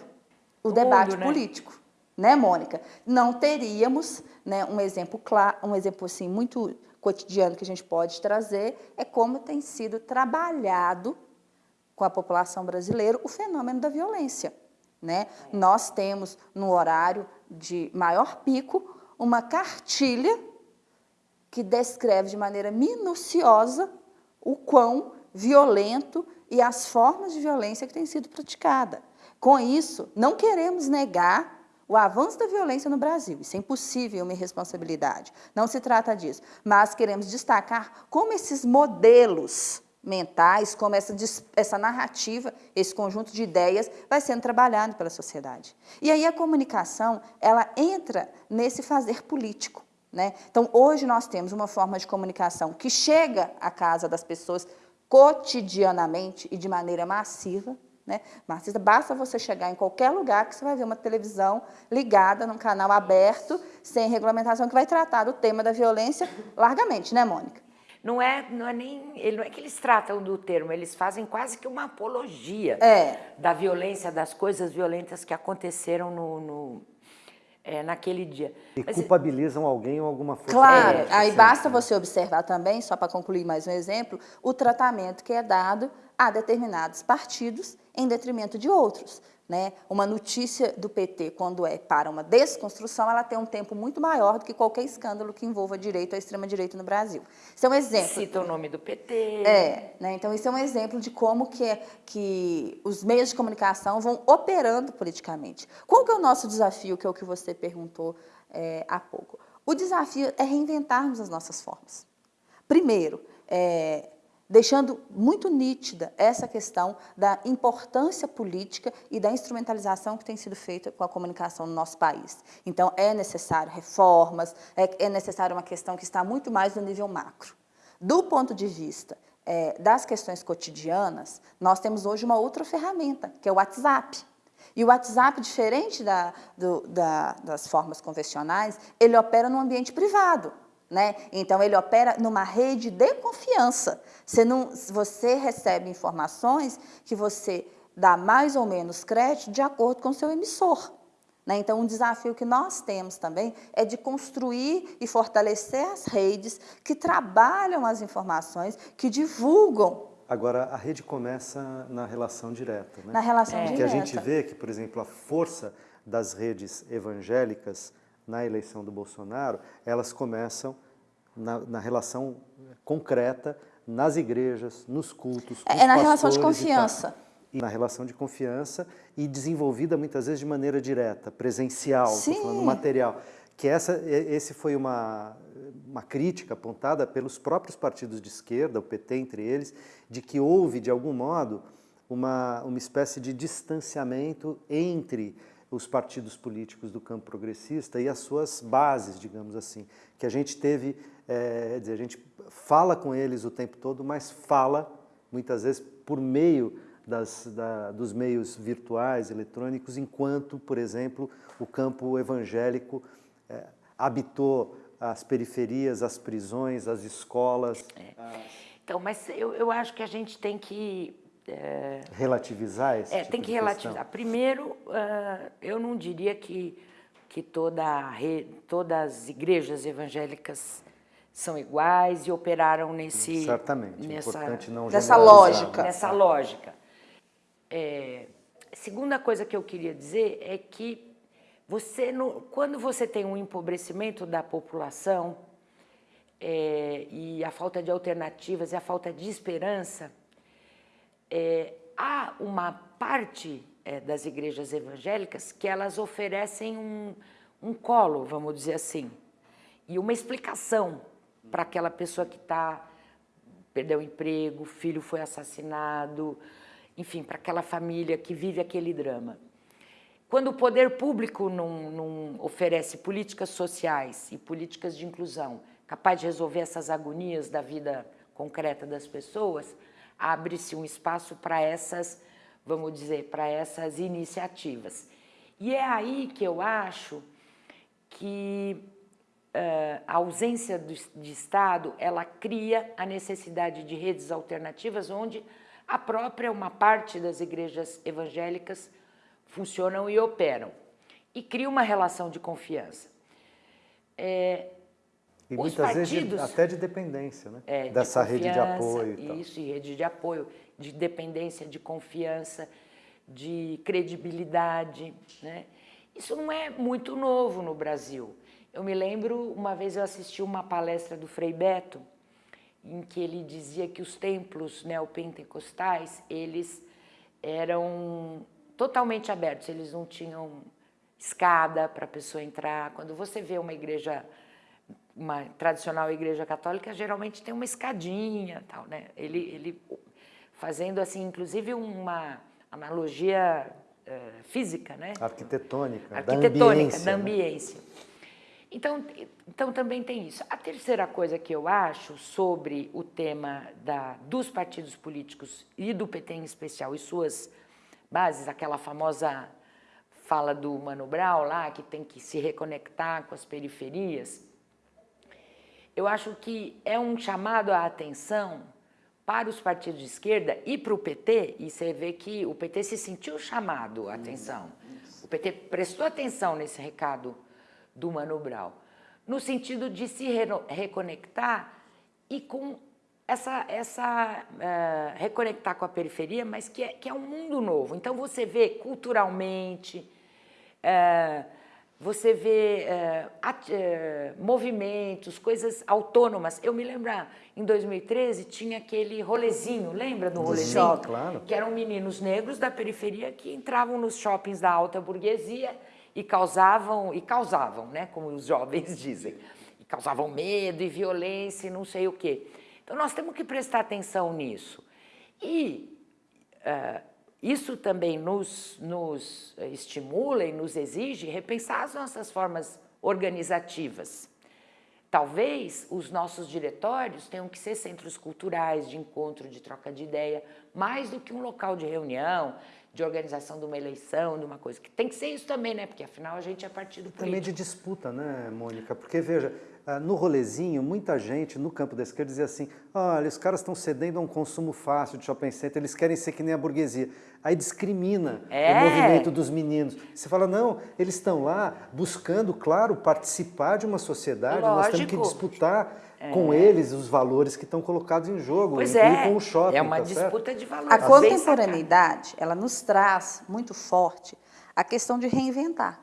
o, o debate mundo, né? político, né, Mônica? Não teríamos, né, um exemplo claro, um exemplo assim muito cotidiano que a gente pode trazer é como tem sido trabalhado com a população brasileira o fenômeno da violência. Né? Nós temos, no horário de maior pico, uma cartilha que descreve de maneira minuciosa o quão violento e as formas de violência que têm sido praticada. Com isso, não queremos negar o avanço da violência no Brasil. Isso é impossível, uma irresponsabilidade. Não se trata disso. Mas queremos destacar como esses modelos mentais, como essa, essa narrativa, esse conjunto de ideias vai sendo trabalhado pela sociedade. E aí a comunicação, ela entra nesse fazer político. Né? Então, hoje nós temos uma forma de comunicação que chega à casa das pessoas cotidianamente e de maneira massiva. Né? Basta você chegar em qualquer lugar que você vai ver uma televisão ligada num canal aberto, sem regulamentação, que vai tratar do tema da violência largamente, né, Mônica? Não é, não é nem, não é que eles tratam do termo, eles fazem quase que uma apologia é. da violência, das coisas violentas que aconteceram no, no é, naquele dia. E Mas, culpabilizam alguém ou alguma força. Claro, é, aí basta você observar também, só para concluir mais um exemplo, o tratamento que é dado a determinados partidos em detrimento de outros. Né? Uma notícia do PT, quando é para uma desconstrução, ela tem um tempo muito maior do que qualquer escândalo que envolva direito ou extrema-direita no Brasil. Isso é um exemplo. Cita o nome do PT. É, né? então isso é um exemplo de como que, é, que os meios de comunicação vão operando politicamente. Qual que é o nosso desafio, que é o que você perguntou é, há pouco? O desafio é reinventarmos as nossas formas. Primeiro, é, deixando muito nítida essa questão da importância política e da instrumentalização que tem sido feita com a comunicação no nosso país. Então, é necessário reformas, é, é necessário uma questão que está muito mais no nível macro. Do ponto de vista é, das questões cotidianas, nós temos hoje uma outra ferramenta, que é o WhatsApp. E o WhatsApp, diferente da, do, da, das formas convencionais, ele opera no ambiente privado. Né? Então, ele opera numa rede de confiança. Você, não, você recebe informações que você dá mais ou menos crédito de acordo com o seu emissor. Né? Então, um desafio que nós temos também é de construir e fortalecer as redes que trabalham as informações, que divulgam Agora, a rede começa na relação direta. Né? Na relação é. direta. Que a gente vê que, por exemplo, a força das redes evangélicas na eleição do Bolsonaro, elas começam na, na relação concreta, nas igrejas, nos cultos, É na relação de confiança. E, e, na relação de confiança e desenvolvida muitas vezes de maneira direta, presencial, falando, material. Que essa, esse foi uma, uma crítica apontada pelos próprios partidos de esquerda, o PT entre eles, de que houve, de algum modo, uma, uma espécie de distanciamento entre os partidos políticos do campo progressista e as suas bases, digamos assim, que a gente teve, é, dizer, a gente fala com eles o tempo todo, mas fala muitas vezes por meio das, da, dos meios virtuais, eletrônicos, enquanto, por exemplo, o campo evangélico é, habitou as periferias, as prisões, as escolas. É. As... Então, mas eu, eu acho que a gente tem que é, relativizar esse É, tipo tem que relativizar. Questão. Primeiro, uh, eu não diria que, que toda re, todas as igrejas evangélicas são iguais e operaram nesse... Certamente, nessa, importante não Nessa lógica. Nessa lógica. É, segunda coisa que eu queria dizer é que você, quando você tem um empobrecimento da população é, e a falta de alternativas e a falta de esperança, é, há uma parte é, das igrejas evangélicas que elas oferecem um, um colo, vamos dizer assim, e uma explicação para aquela pessoa que está perdeu o emprego, filho foi assassinado, enfim, para aquela família que vive aquele drama. Quando o poder público não, não, oferece políticas sociais e políticas de inclusão capaz de resolver essas agonias da vida concreta das pessoas, abre-se um espaço para essas, vamos dizer, para essas iniciativas. E é aí que eu acho que uh, a ausência do, de Estado, ela cria a necessidade de redes alternativas onde a própria, uma parte das igrejas evangélicas funcionam e operam. E cria uma relação de confiança. É, e Os muitas partidos, vezes até de dependência, né? É, Dessa de rede de apoio. E tal. Isso, e rede de apoio, de dependência, de confiança, de credibilidade. Né? Isso não é muito novo no Brasil. Eu me lembro, uma vez eu assisti uma palestra do Frei Beto, em que ele dizia que os templos neopentecostais, eles eram totalmente abertos, eles não tinham escada para a pessoa entrar. Quando você vê uma igreja uma tradicional igreja católica geralmente tem uma escadinha, tal, né? Ele, ele fazendo assim, inclusive uma analogia uh, física, né? Arquitetônica, Arquitetônica, da ambiência. Da né? ambiência. Né? Então, então também tem isso. A terceira coisa que eu acho sobre o tema da, dos partidos políticos e do PT em especial e suas bases, aquela famosa fala do Mano Brown lá, que tem que se reconectar com as periferias, eu acho que é um chamado à atenção para os partidos de esquerda e para o PT, e você vê que o PT se sentiu chamado à atenção. O PT prestou atenção nesse recado do Mano Brown, no sentido de se re reconectar e com essa, essa uh, reconectar com a periferia, mas que é, que é um mundo novo. Então você vê culturalmente, uh, você vê uh, at, movimentos, coisas autônomas. Eu me lembro, ah, em 2013 tinha aquele rolezinho, lembra do rolezinho? Sim, claro. Que eram meninos negros da periferia que entravam nos shoppings da alta burguesia e causavam, e causavam, né, como os jovens dizem, e causavam medo e violência e não sei o quê. Então, nós temos que prestar atenção nisso. E uh, isso também nos, nos estimula e nos exige repensar as nossas formas organizativas. Talvez os nossos diretórios tenham que ser centros culturais, de encontro, de troca de ideia, mais do que um local de reunião, de organização de uma eleição, de uma coisa. Que tem que ser isso também, né? Porque afinal a gente é partido político. Também de disputa, né, Mônica? Porque, veja, no rolezinho, muita gente no campo da esquerda dizia assim, olha, os caras estão cedendo a um consumo fácil de shopping center, eles querem ser que nem a burguesia. Aí discrimina é. o movimento dos meninos. Você fala, não, eles estão lá buscando, claro, participar de uma sociedade, Lógico. nós temos que disputar é. com eles os valores que estão colocados em jogo, pois é. com o shopping. É uma tá disputa certo? de valores. A contemporaneidade, ela nos traz muito forte a questão de reinventar.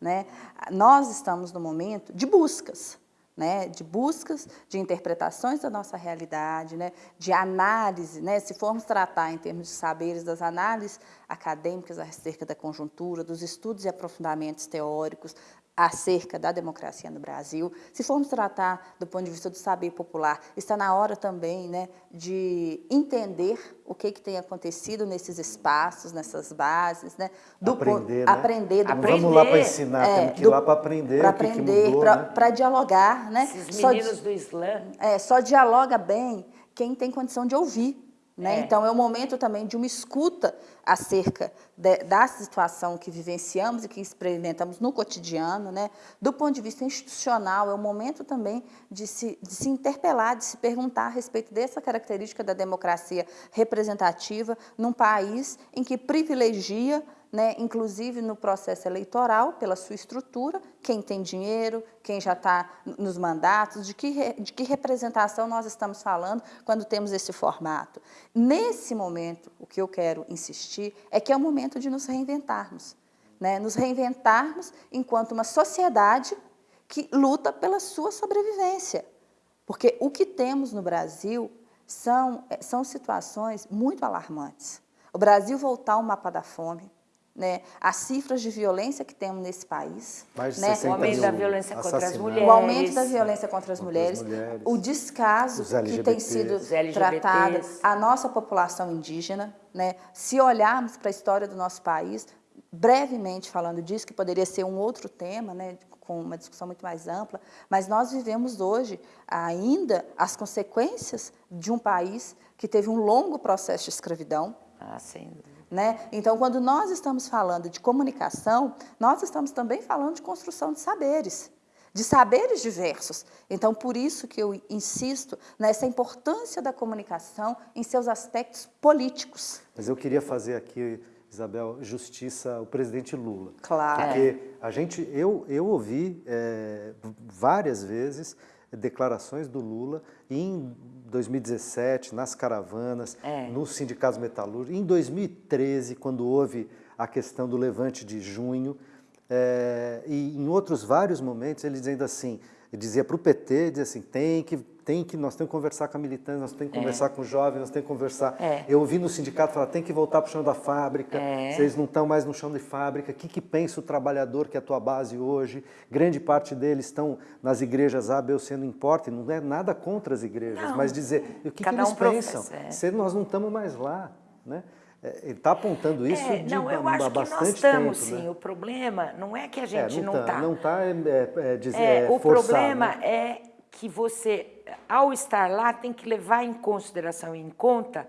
Né? Nós estamos no momento de buscas né, de buscas, de interpretações da nossa realidade, né, de análise, né, se formos tratar em termos de saberes das análises acadêmicas acerca da conjuntura, dos estudos e aprofundamentos teóricos, acerca da democracia no Brasil. Se formos tratar do ponto de vista do saber popular, está na hora também né, de entender o que, que tem acontecido nesses espaços, nessas bases. Né, do aprender, né? aprender, do aprender. Vamos lá para ensinar, é, temos que ir lá para aprender Para aprender, para né? dialogar. Né? Esses meninos só, do Islã. É, só dialoga bem quem tem condição de ouvir. Né? É. Então, é o momento também de uma escuta acerca de, da situação que vivenciamos e que experimentamos no cotidiano. Né? Do ponto de vista institucional, é o momento também de se, de se interpelar, de se perguntar a respeito dessa característica da democracia representativa num país em que privilegia né, inclusive no processo eleitoral, pela sua estrutura, quem tem dinheiro, quem já está nos mandatos, de que, de que representação nós estamos falando quando temos esse formato. Nesse momento, o que eu quero insistir é que é o momento de nos reinventarmos, né, nos reinventarmos enquanto uma sociedade que luta pela sua sobrevivência. Porque o que temos no Brasil são, são situações muito alarmantes. O Brasil voltar ao mapa da fome, né, as cifras de violência que temos nesse país. Né, o aumento da violência contra as mulheres. O aumento da violência contra as, contra mulheres, as mulheres, o descaso que tem sido tratado a nossa população indígena. Né, se olharmos para a história do nosso país, brevemente falando disso, que poderia ser um outro tema, né, com uma discussão muito mais ampla, mas nós vivemos hoje ainda as consequências de um país que teve um longo processo de escravidão. Ah, sem dúvida né? Então, quando nós estamos falando de comunicação, nós estamos também falando de construção de saberes, de saberes diversos. Então, por isso que eu insisto nessa importância da comunicação em seus aspectos políticos. Mas eu queria fazer aqui, Isabel, justiça ao presidente Lula. Claro. Porque a gente, eu, eu ouvi é, várias vezes declarações do Lula em 2017, nas caravanas, é. nos sindicatos metalúrgicos, em 2013, quando houve a questão do levante de junho, é, e em outros vários momentos ele dizendo assim, ele dizia para o PT, dizia assim, tem que tem que, nós temos que conversar com a militância, nós temos que é. conversar com os jovens, nós temos que conversar. É. Eu ouvi no sindicato falar, tem que voltar para o chão da fábrica, é. vocês não estão mais no chão de fábrica, o que, que pensa o trabalhador que é a tua base hoje? Grande parte deles estão nas igrejas A, B ou C, não importa, não é nada contra as igrejas, não. mas dizer, o que, que eles um pensam? É. Se nós não estamos mais lá, né? É, ele está apontando isso é, de não, eu acho que nós estamos, tempo, sim. Né? O problema não é que a gente é, não está. Não está, tá, é, é, é, é, o problema né? é que você, ao estar lá, tem que levar em consideração, em conta,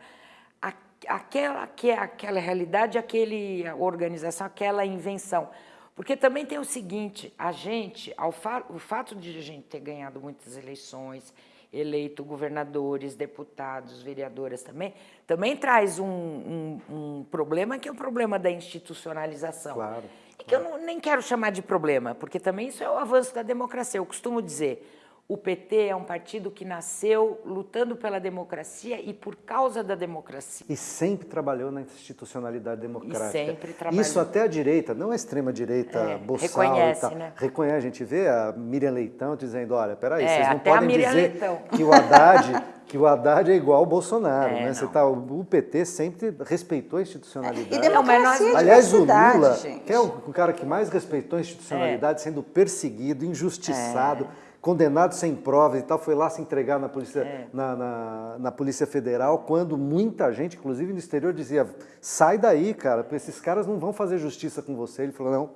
a, aquela, que é aquela realidade, aquele organização, aquela invenção. Porque também tem o seguinte, a gente, ao fa o fato de a gente ter ganhado muitas eleições, eleito governadores, deputados, vereadoras também, também traz um, um, um problema que é o problema da institucionalização. Claro. E que eu não, nem quero chamar de problema, porque também isso é o avanço da democracia. Eu costumo dizer, o PT é um partido que nasceu lutando pela democracia e por causa da democracia. E sempre trabalhou na institucionalidade democrática. E sempre trabalhou. Isso até a direita, não a extrema-direita É, boçal reconhece, e tal. né? Reconhece, a gente vê a Miriam Leitão dizendo, olha, peraí, É, vocês não podem dizer Leitão. que o Haddad... Que o Haddad é igual ao Bolsonaro, É, né? Você não. tá, o PT sempre respeitou a institucionalidade. E democracia mas nós- Aliás, o Lula, gente. que é o, o cara que mais respeitou a institucionalidade, É. sendo perseguido, injustiçado, condenado sem provas e tal, foi lá se entregar na Polícia, É. na, na- na Polícia Federal, quando muita gente, inclusive no exterior, dizia, sai daí, cara, porque esses caras não vão fazer justiça com você. Ele falou, não,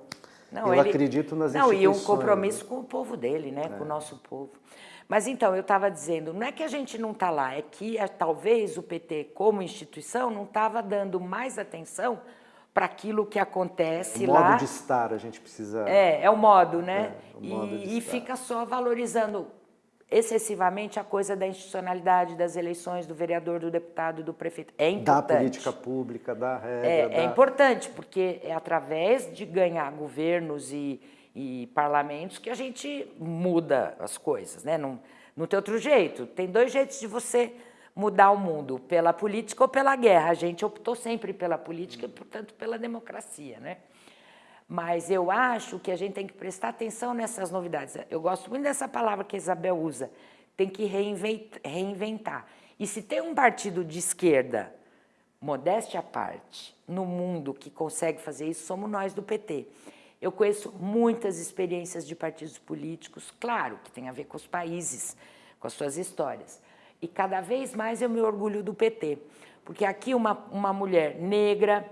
Não, eu ele- acredito nas Não, e instituições. um compromisso com o povo dele, né? Com o nosso povo. Mas então, eu estava dizendo, não é que a gente não está lá, é que é, talvez o PT, como instituição, não estava dando mais atenção para aquilo que acontece O modo lá. de estar, a gente precisa... É, é o modo, né? É, o modo e, e fica só valorizando excessivamente a coisa da institucionalidade, das eleições, do vereador, do deputado, do prefeito. É da importante. política pública, da regra, É, é da- importante, porque é através de ganhar governos e, e parlamentos que a gente muda as coisas, né? Não, não tem outro jeito. Tem dois jeitos de você mudar o mundo, pela política ou pela guerra. A gente optou sempre pela política e, portanto, pela democracia, né? Mas eu acho que a gente tem que prestar atenção nessas novidades. Eu gosto muito dessa palavra que a Isabel usa. Tem que reinvent- reinventar. E se tem um partido de esquerda, modéstia à parte, no mundo que consegue fazer isso, somos nós do PT. Eu conheço muitas experiências de partidos políticos, claro, que tem a ver com os países, com as suas histórias. E cada vez mais eu me orgulho do PT, porque aqui uma, uma mulher negra,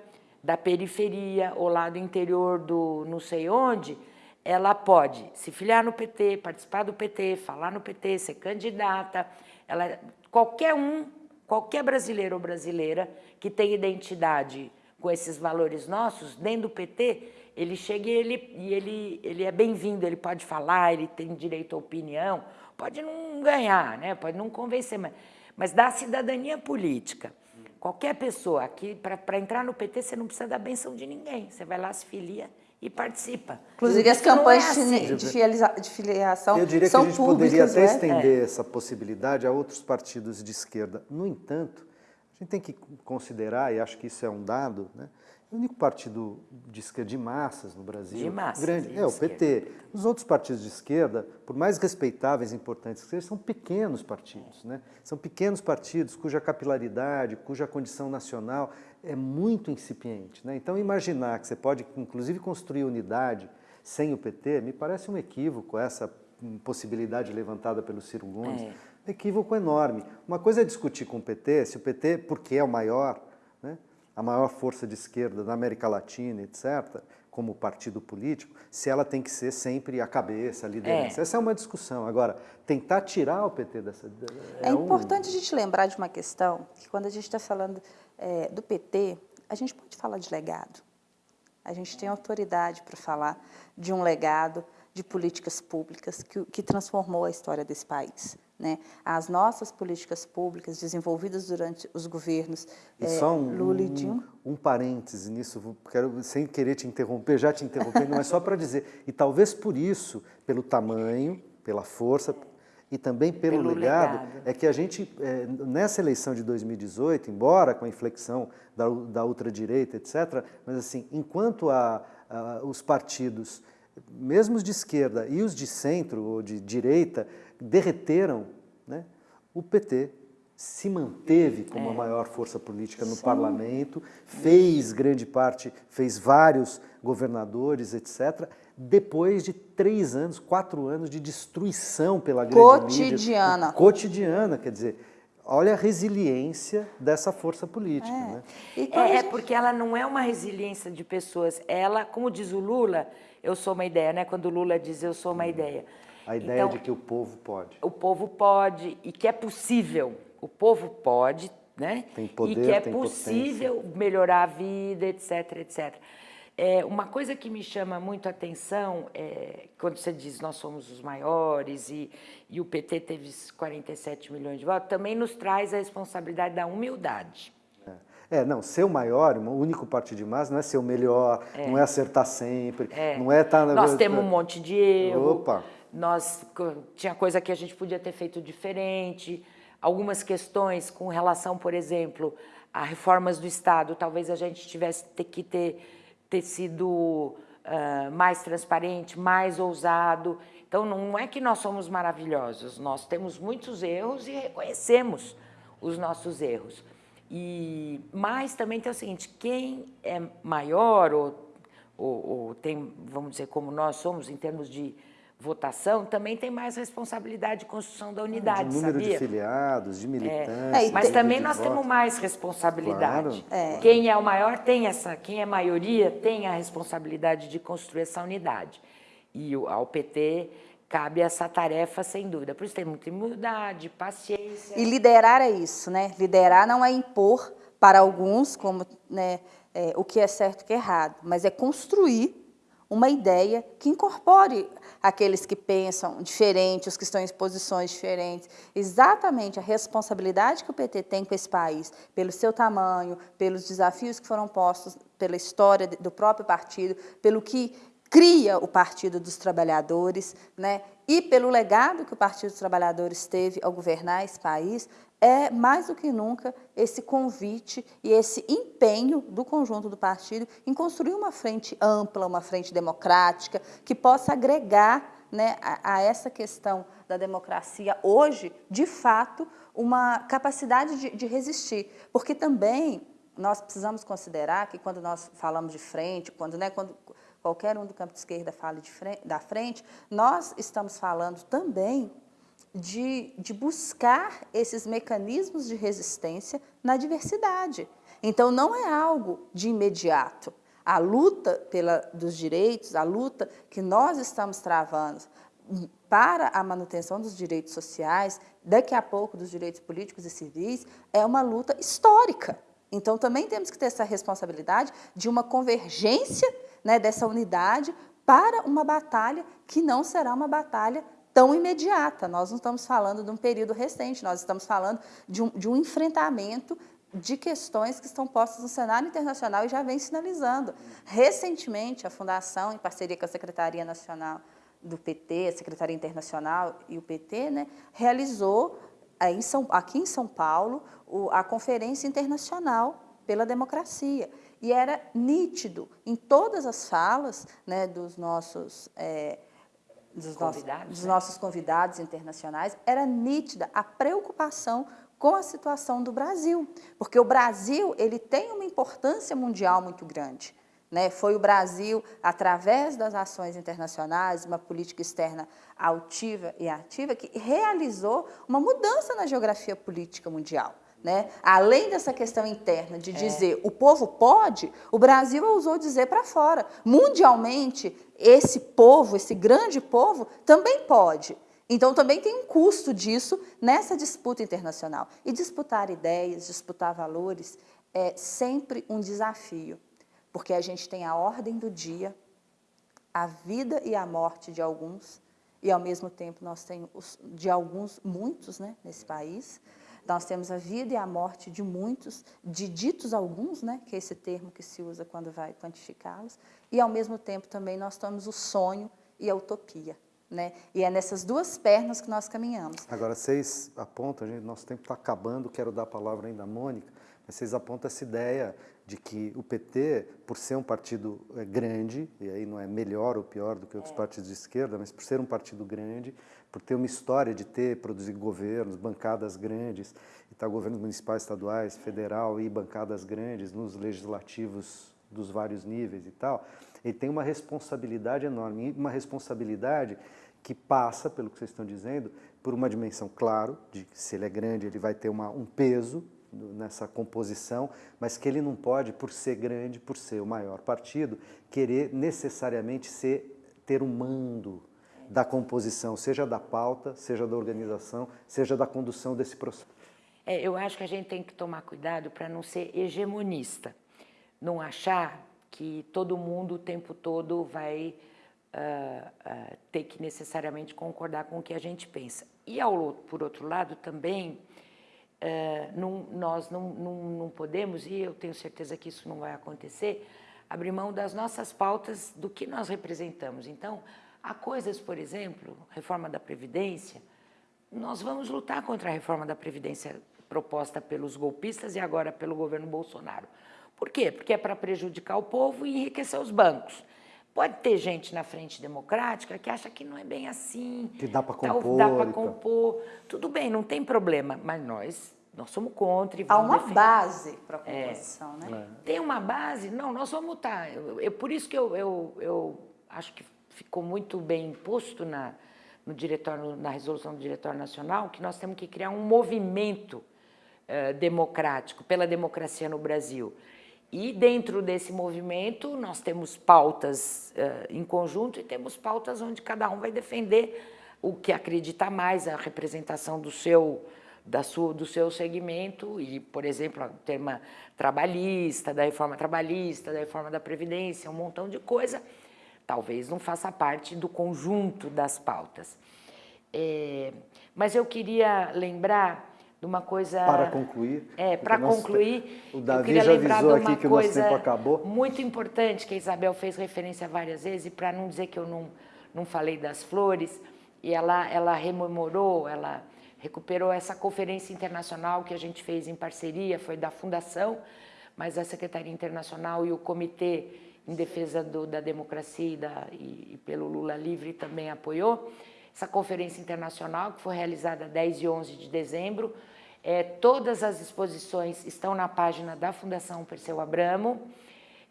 da periferia ou lá do interior do não sei onde, ela pode se filiar no PT, participar do PT, falar no PT, ser candidata. Ela, qualquer um, qualquer brasileiro ou brasileira que tem identidade com esses valores nossos, dentro do PT, ele chega e ele, e ele, ele é bem-vindo, ele pode falar, ele tem direito à opinião, pode não ganhar, né? pode não convencer, mas, mas dá cidadania política. Qualquer pessoa aqui, para entrar no PT, você não precisa da benção de ninguém. Você vai lá, se filia e participa. Inclusive, as é campanhas assim. de, de filiação Eu diria que são a gente poderia até né? estender essa possibilidade a outros partidos de esquerda. No entanto, a gente tem que considerar, e acho que isso é um dado, né? O único partido de esquerda de massas no Brasil, De massas, grande, de é o esquerda. PT. Os outros partidos de esquerda, por mais respeitáveis e importantes que sejam, são pequenos partidos. Né? São pequenos partidos cuja capilaridade, cuja condição nacional é muito incipiente. Né? Então, imaginar que você pode, inclusive, construir unidade sem o PT, me parece um equívoco essa possibilidade levantada pelo Ciro Gomes. É. Um equívoco enorme. Uma coisa é discutir com o PT, se o PT, porque é o maior, a maior força de esquerda da América Latina, etc., como partido político, se ela tem que ser sempre a cabeça, a liderança. É. Essa é uma discussão. Agora, tentar tirar o PT dessa... É um- importante a gente lembrar de uma questão, que quando a gente está falando é, do PT, a gente pode falar de legado. A gente tem autoridade para falar de um legado de políticas públicas que, que transformou a história desse país. Né? As nossas políticas públicas desenvolvidas durante os governos E é, só um, Lula e um, Dilma. um parêntese nisso, quero, sem querer te interromper, já te interrompendo, mas só para dizer, e talvez por isso, pelo tamanho, pela força e também pelo, Pelo legado, legado. é que a gente, é, nessa eleição de 2018, embora com a inflexão da, da ultradireita, etc., mas assim, enquanto a, a- os partidos, mesmo os de esquerda e os de centro ou de direita, derreteram, né, o PT se manteve como a maior força política no parlamento, fez grande parte, fez vários governadores, etc., depois de três anos, quatro anos de destruição pela grande Cotidiana. mídia. Cotidiana, quer dizer, olha a resiliência dessa força política. Né? E quando a É, é porque ela não é uma resiliência de pessoas. Ela, como diz o Lula, eu sou uma ideia, né? Quando Lula diz eu sou uma ideia. A ideia Então, de que o povo pode. o povo pode e que é possível. O povo pode, né? Tem poder, e que é possível melhorar a vida, etc, etc. É, uma coisa que me chama muito a atenção é quando você diz nós somos os maiores e, e o PT teve 47 milhões de votos, também nos traz a responsabilidade da humildade. É, não, ser o maior, o único partido de massa, não é ser o melhor, não é acertar sempre, não é estar... Nós temos um monte de erro. Opa. nós tinha coisa que a gente podia ter feito diferente, algumas questões com relação, por exemplo, a reformas do Estado, talvez a gente tivesse que ter, ter sido uh, mais transparente, mais ousado. Então, não é que nós somos maravilhosos, nós temos muitos erros e reconhecemos os nossos erros. E, mas também tem o seguinte, quem é maior ou, ou, ou tem, vamos dizer, como nós somos em termos de votação, também tem mais responsabilidade de construção da unidade, de número sabia? de filiados, de militantes. É, mas também nós voto. temos mais responsabilidade. Claro. É. Quem é o maior tem essa, quem é maioria tem a responsabilidade de construir essa unidade. E ao PT cabe essa tarefa, sem dúvida. Por isso tem muita humildade, paciência. E liderar é isso, né? Liderar não é impor para alguns como né, é, o que é certo e o que é errado, mas é construir uma ideia que incorpore aqueles que pensam diferente, os que estão em posições diferentes. Exatamente a responsabilidade que o PT tem com esse país, pelo seu tamanho, pelos desafios que foram postos, pela história do próprio partido, pelo que cria o Partido dos Trabalhadores, né? e pelo legado que o Partido dos Trabalhadores teve ao governar esse país, é mais do que nunca esse convite e esse empenho do conjunto do partido em construir uma frente ampla, uma frente democrática, que possa agregar né, a, a, essa questão da democracia hoje, de fato, uma capacidade de, de resistir. Porque também nós precisamos considerar que quando nós falamos de frente, quando, né, quando qualquer um do campo de esquerda fale de frente, da frente, nós estamos falando também de, de buscar esses mecanismos de resistência na diversidade. Então, não é algo de imediato. A luta pela, dos direitos, a luta que nós estamos travando para a manutenção dos direitos sociais, daqui a pouco dos direitos políticos e civis, é uma luta histórica. Então, também temos que ter essa responsabilidade de uma convergência né, dessa unidade para uma batalha que não será uma batalha tão imediata. Nós não estamos falando de um período recente, nós estamos falando de um, de um enfrentamento de questões que estão postas no cenário internacional e já vem sinalizando. Recentemente, a Fundação, em parceria com a Secretaria Nacional do PT, a Secretaria Internacional e o PT, né, realizou em São, aqui em São Paulo a Conferência Internacional pela Democracia. E era nítido em todas as falas né, dos nossos... É, dos, convidados, dos né? nossos convidados internacionais, era nítida a preocupação com a situação do Brasil, porque o Brasil ele tem uma importância mundial muito grande. Né? Foi o Brasil, através das ações internacionais, uma política externa altiva e ativa, que realizou uma mudança na geografia política mundial. Né? Além dessa questão interna de é. dizer é. o povo pode, o Brasil ousou dizer para fora. Mundialmente, esse povo, esse grande povo, também pode. Então, também tem um custo disso nessa disputa internacional. E disputar ideias, disputar valores, é sempre um desafio, porque a gente tem a ordem do dia, a vida e a morte de alguns, e ao mesmo tempo nós temos de alguns, muitos né, nesse país, nós temos a vida e a morte de muitos, de ditos alguns, né, que é esse termo que se usa quando vai quantificá-los, e ao mesmo tempo também nós temos o sonho e a utopia. Né? E é nessas duas pernas que nós caminhamos. Agora, vocês apontam, gente, nosso tempo está acabando, quero dar a palavra ainda à Mônica, vocês apontam essa ideia de que o PT, por ser um partido eh, grande, e aí não é melhor ou pior do que outros é. partidos de esquerda, mas por ser um partido grande, por ter uma história de ter, produzir governos, bancadas grandes, e tá governos municipais, estaduais, federal e bancadas grandes nos legislativos dos vários níveis e tal, ele tem uma responsabilidade enorme, uma responsabilidade que passa, pelo que vocês estão dizendo, por uma dimensão, claro, de que se ele é grande, ele vai ter uma, um peso, nessa composição, mas que ele não pode, por ser grande, por ser o maior partido, querer necessariamente ser, ter um mando da composição, seja da pauta, seja da organização, seja da condução desse processo. É, eu acho que a gente tem que tomar cuidado para não ser hegemonista, não achar que todo mundo o tempo todo vai uh, uh, ter que necessariamente concordar com o que a gente pensa. E, ao, por outro lado, também é, não, nós não, não, não podemos, e eu tenho certeza que isso não vai acontecer, abrir mão das nossas pautas do que nós representamos. Então, Há coisas, por exemplo, reforma da Previdência, nós vamos lutar contra a reforma da Previdência proposta pelos golpistas e agora pelo governo Bolsonaro. Por quê? Porque é para prejudicar o povo e enriquecer os bancos. Pode ter gente na frente democrática que acha que não é bem assim. Que dá para compor. Dá para compor. Tudo bem, não tem problema. Mas nós, nós somos contra e vamos Há uma defender. base para a é. composição, é. né? É. Tem uma base? Não, nós vamos lutar. Eu, eu, por isso que eu, eu, eu acho que ficou muito bem imposto na, no diretório, na resolução do Diretório Nacional, que nós temos que criar um movimento uh, democrático pela democracia no Brasil. E dentro desse movimento nós temos pautas uh, em conjunto e temos pautas onde cada um vai defender o que acredita mais, a representação do seu, da sua, do seu segmento e, por exemplo, o tema trabalhista, da reforma trabalhista, da reforma da Previdência, um montão de coisa, talvez não faça parte do conjunto das pautas. É, mas eu queria lembrar de uma coisa... Para concluir. É, para concluir, o Davi já avisou aqui que o nosso tempo acabou. muito importante, que a Isabel fez referência várias vezes, e para não dizer que eu não, não falei das flores, e ela, ela rememorou, ela recuperou essa conferência internacional que a gente fez em parceria, foi da Fundação, mas a Secretaria Internacional e o Comitê em Defesa do, da Democracia e, da, e, e pelo Lula Livre também apoiou, essa conferência internacional, que foi realizada 10 e 11 de dezembro. É, todas as exposições estão na página da Fundação Perseu Abramo.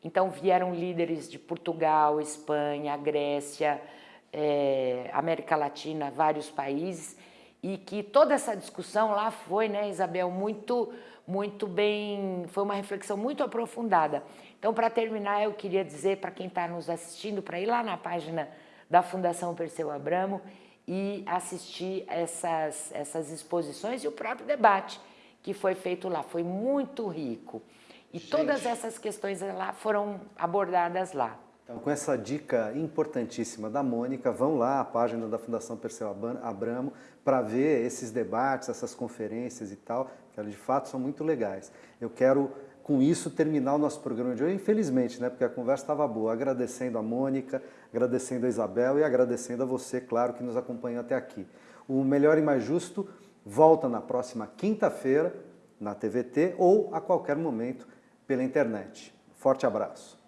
Então, vieram líderes de Portugal, Espanha, Grécia, é, América Latina, vários países, e que toda essa discussão lá foi, né, Isabel, muito, muito bem, foi uma reflexão muito aprofundada. Então, para terminar, eu queria dizer para quem está nos assistindo, para ir lá na página da Fundação Perseu Abramo e assistir essas, essas exposições e o próprio debate que foi feito lá. Foi muito rico. E Gente. todas essas questões lá foram abordadas lá. Então, com essa dica importantíssima da Mônica, vão lá à página da Fundação Perseu Abramo para ver esses debates, essas conferências e tal, que elas de fato são muito legais. Eu quero com isso terminar o nosso programa de hoje, infelizmente, né, porque a conversa estava boa, agradecendo a Mônica, agradecendo a Isabel e agradecendo a você, claro, que nos acompanhou até aqui. O Melhor e Mais Justo volta na próxima quinta-feira na TVT ou a qualquer momento pela internet. Forte abraço.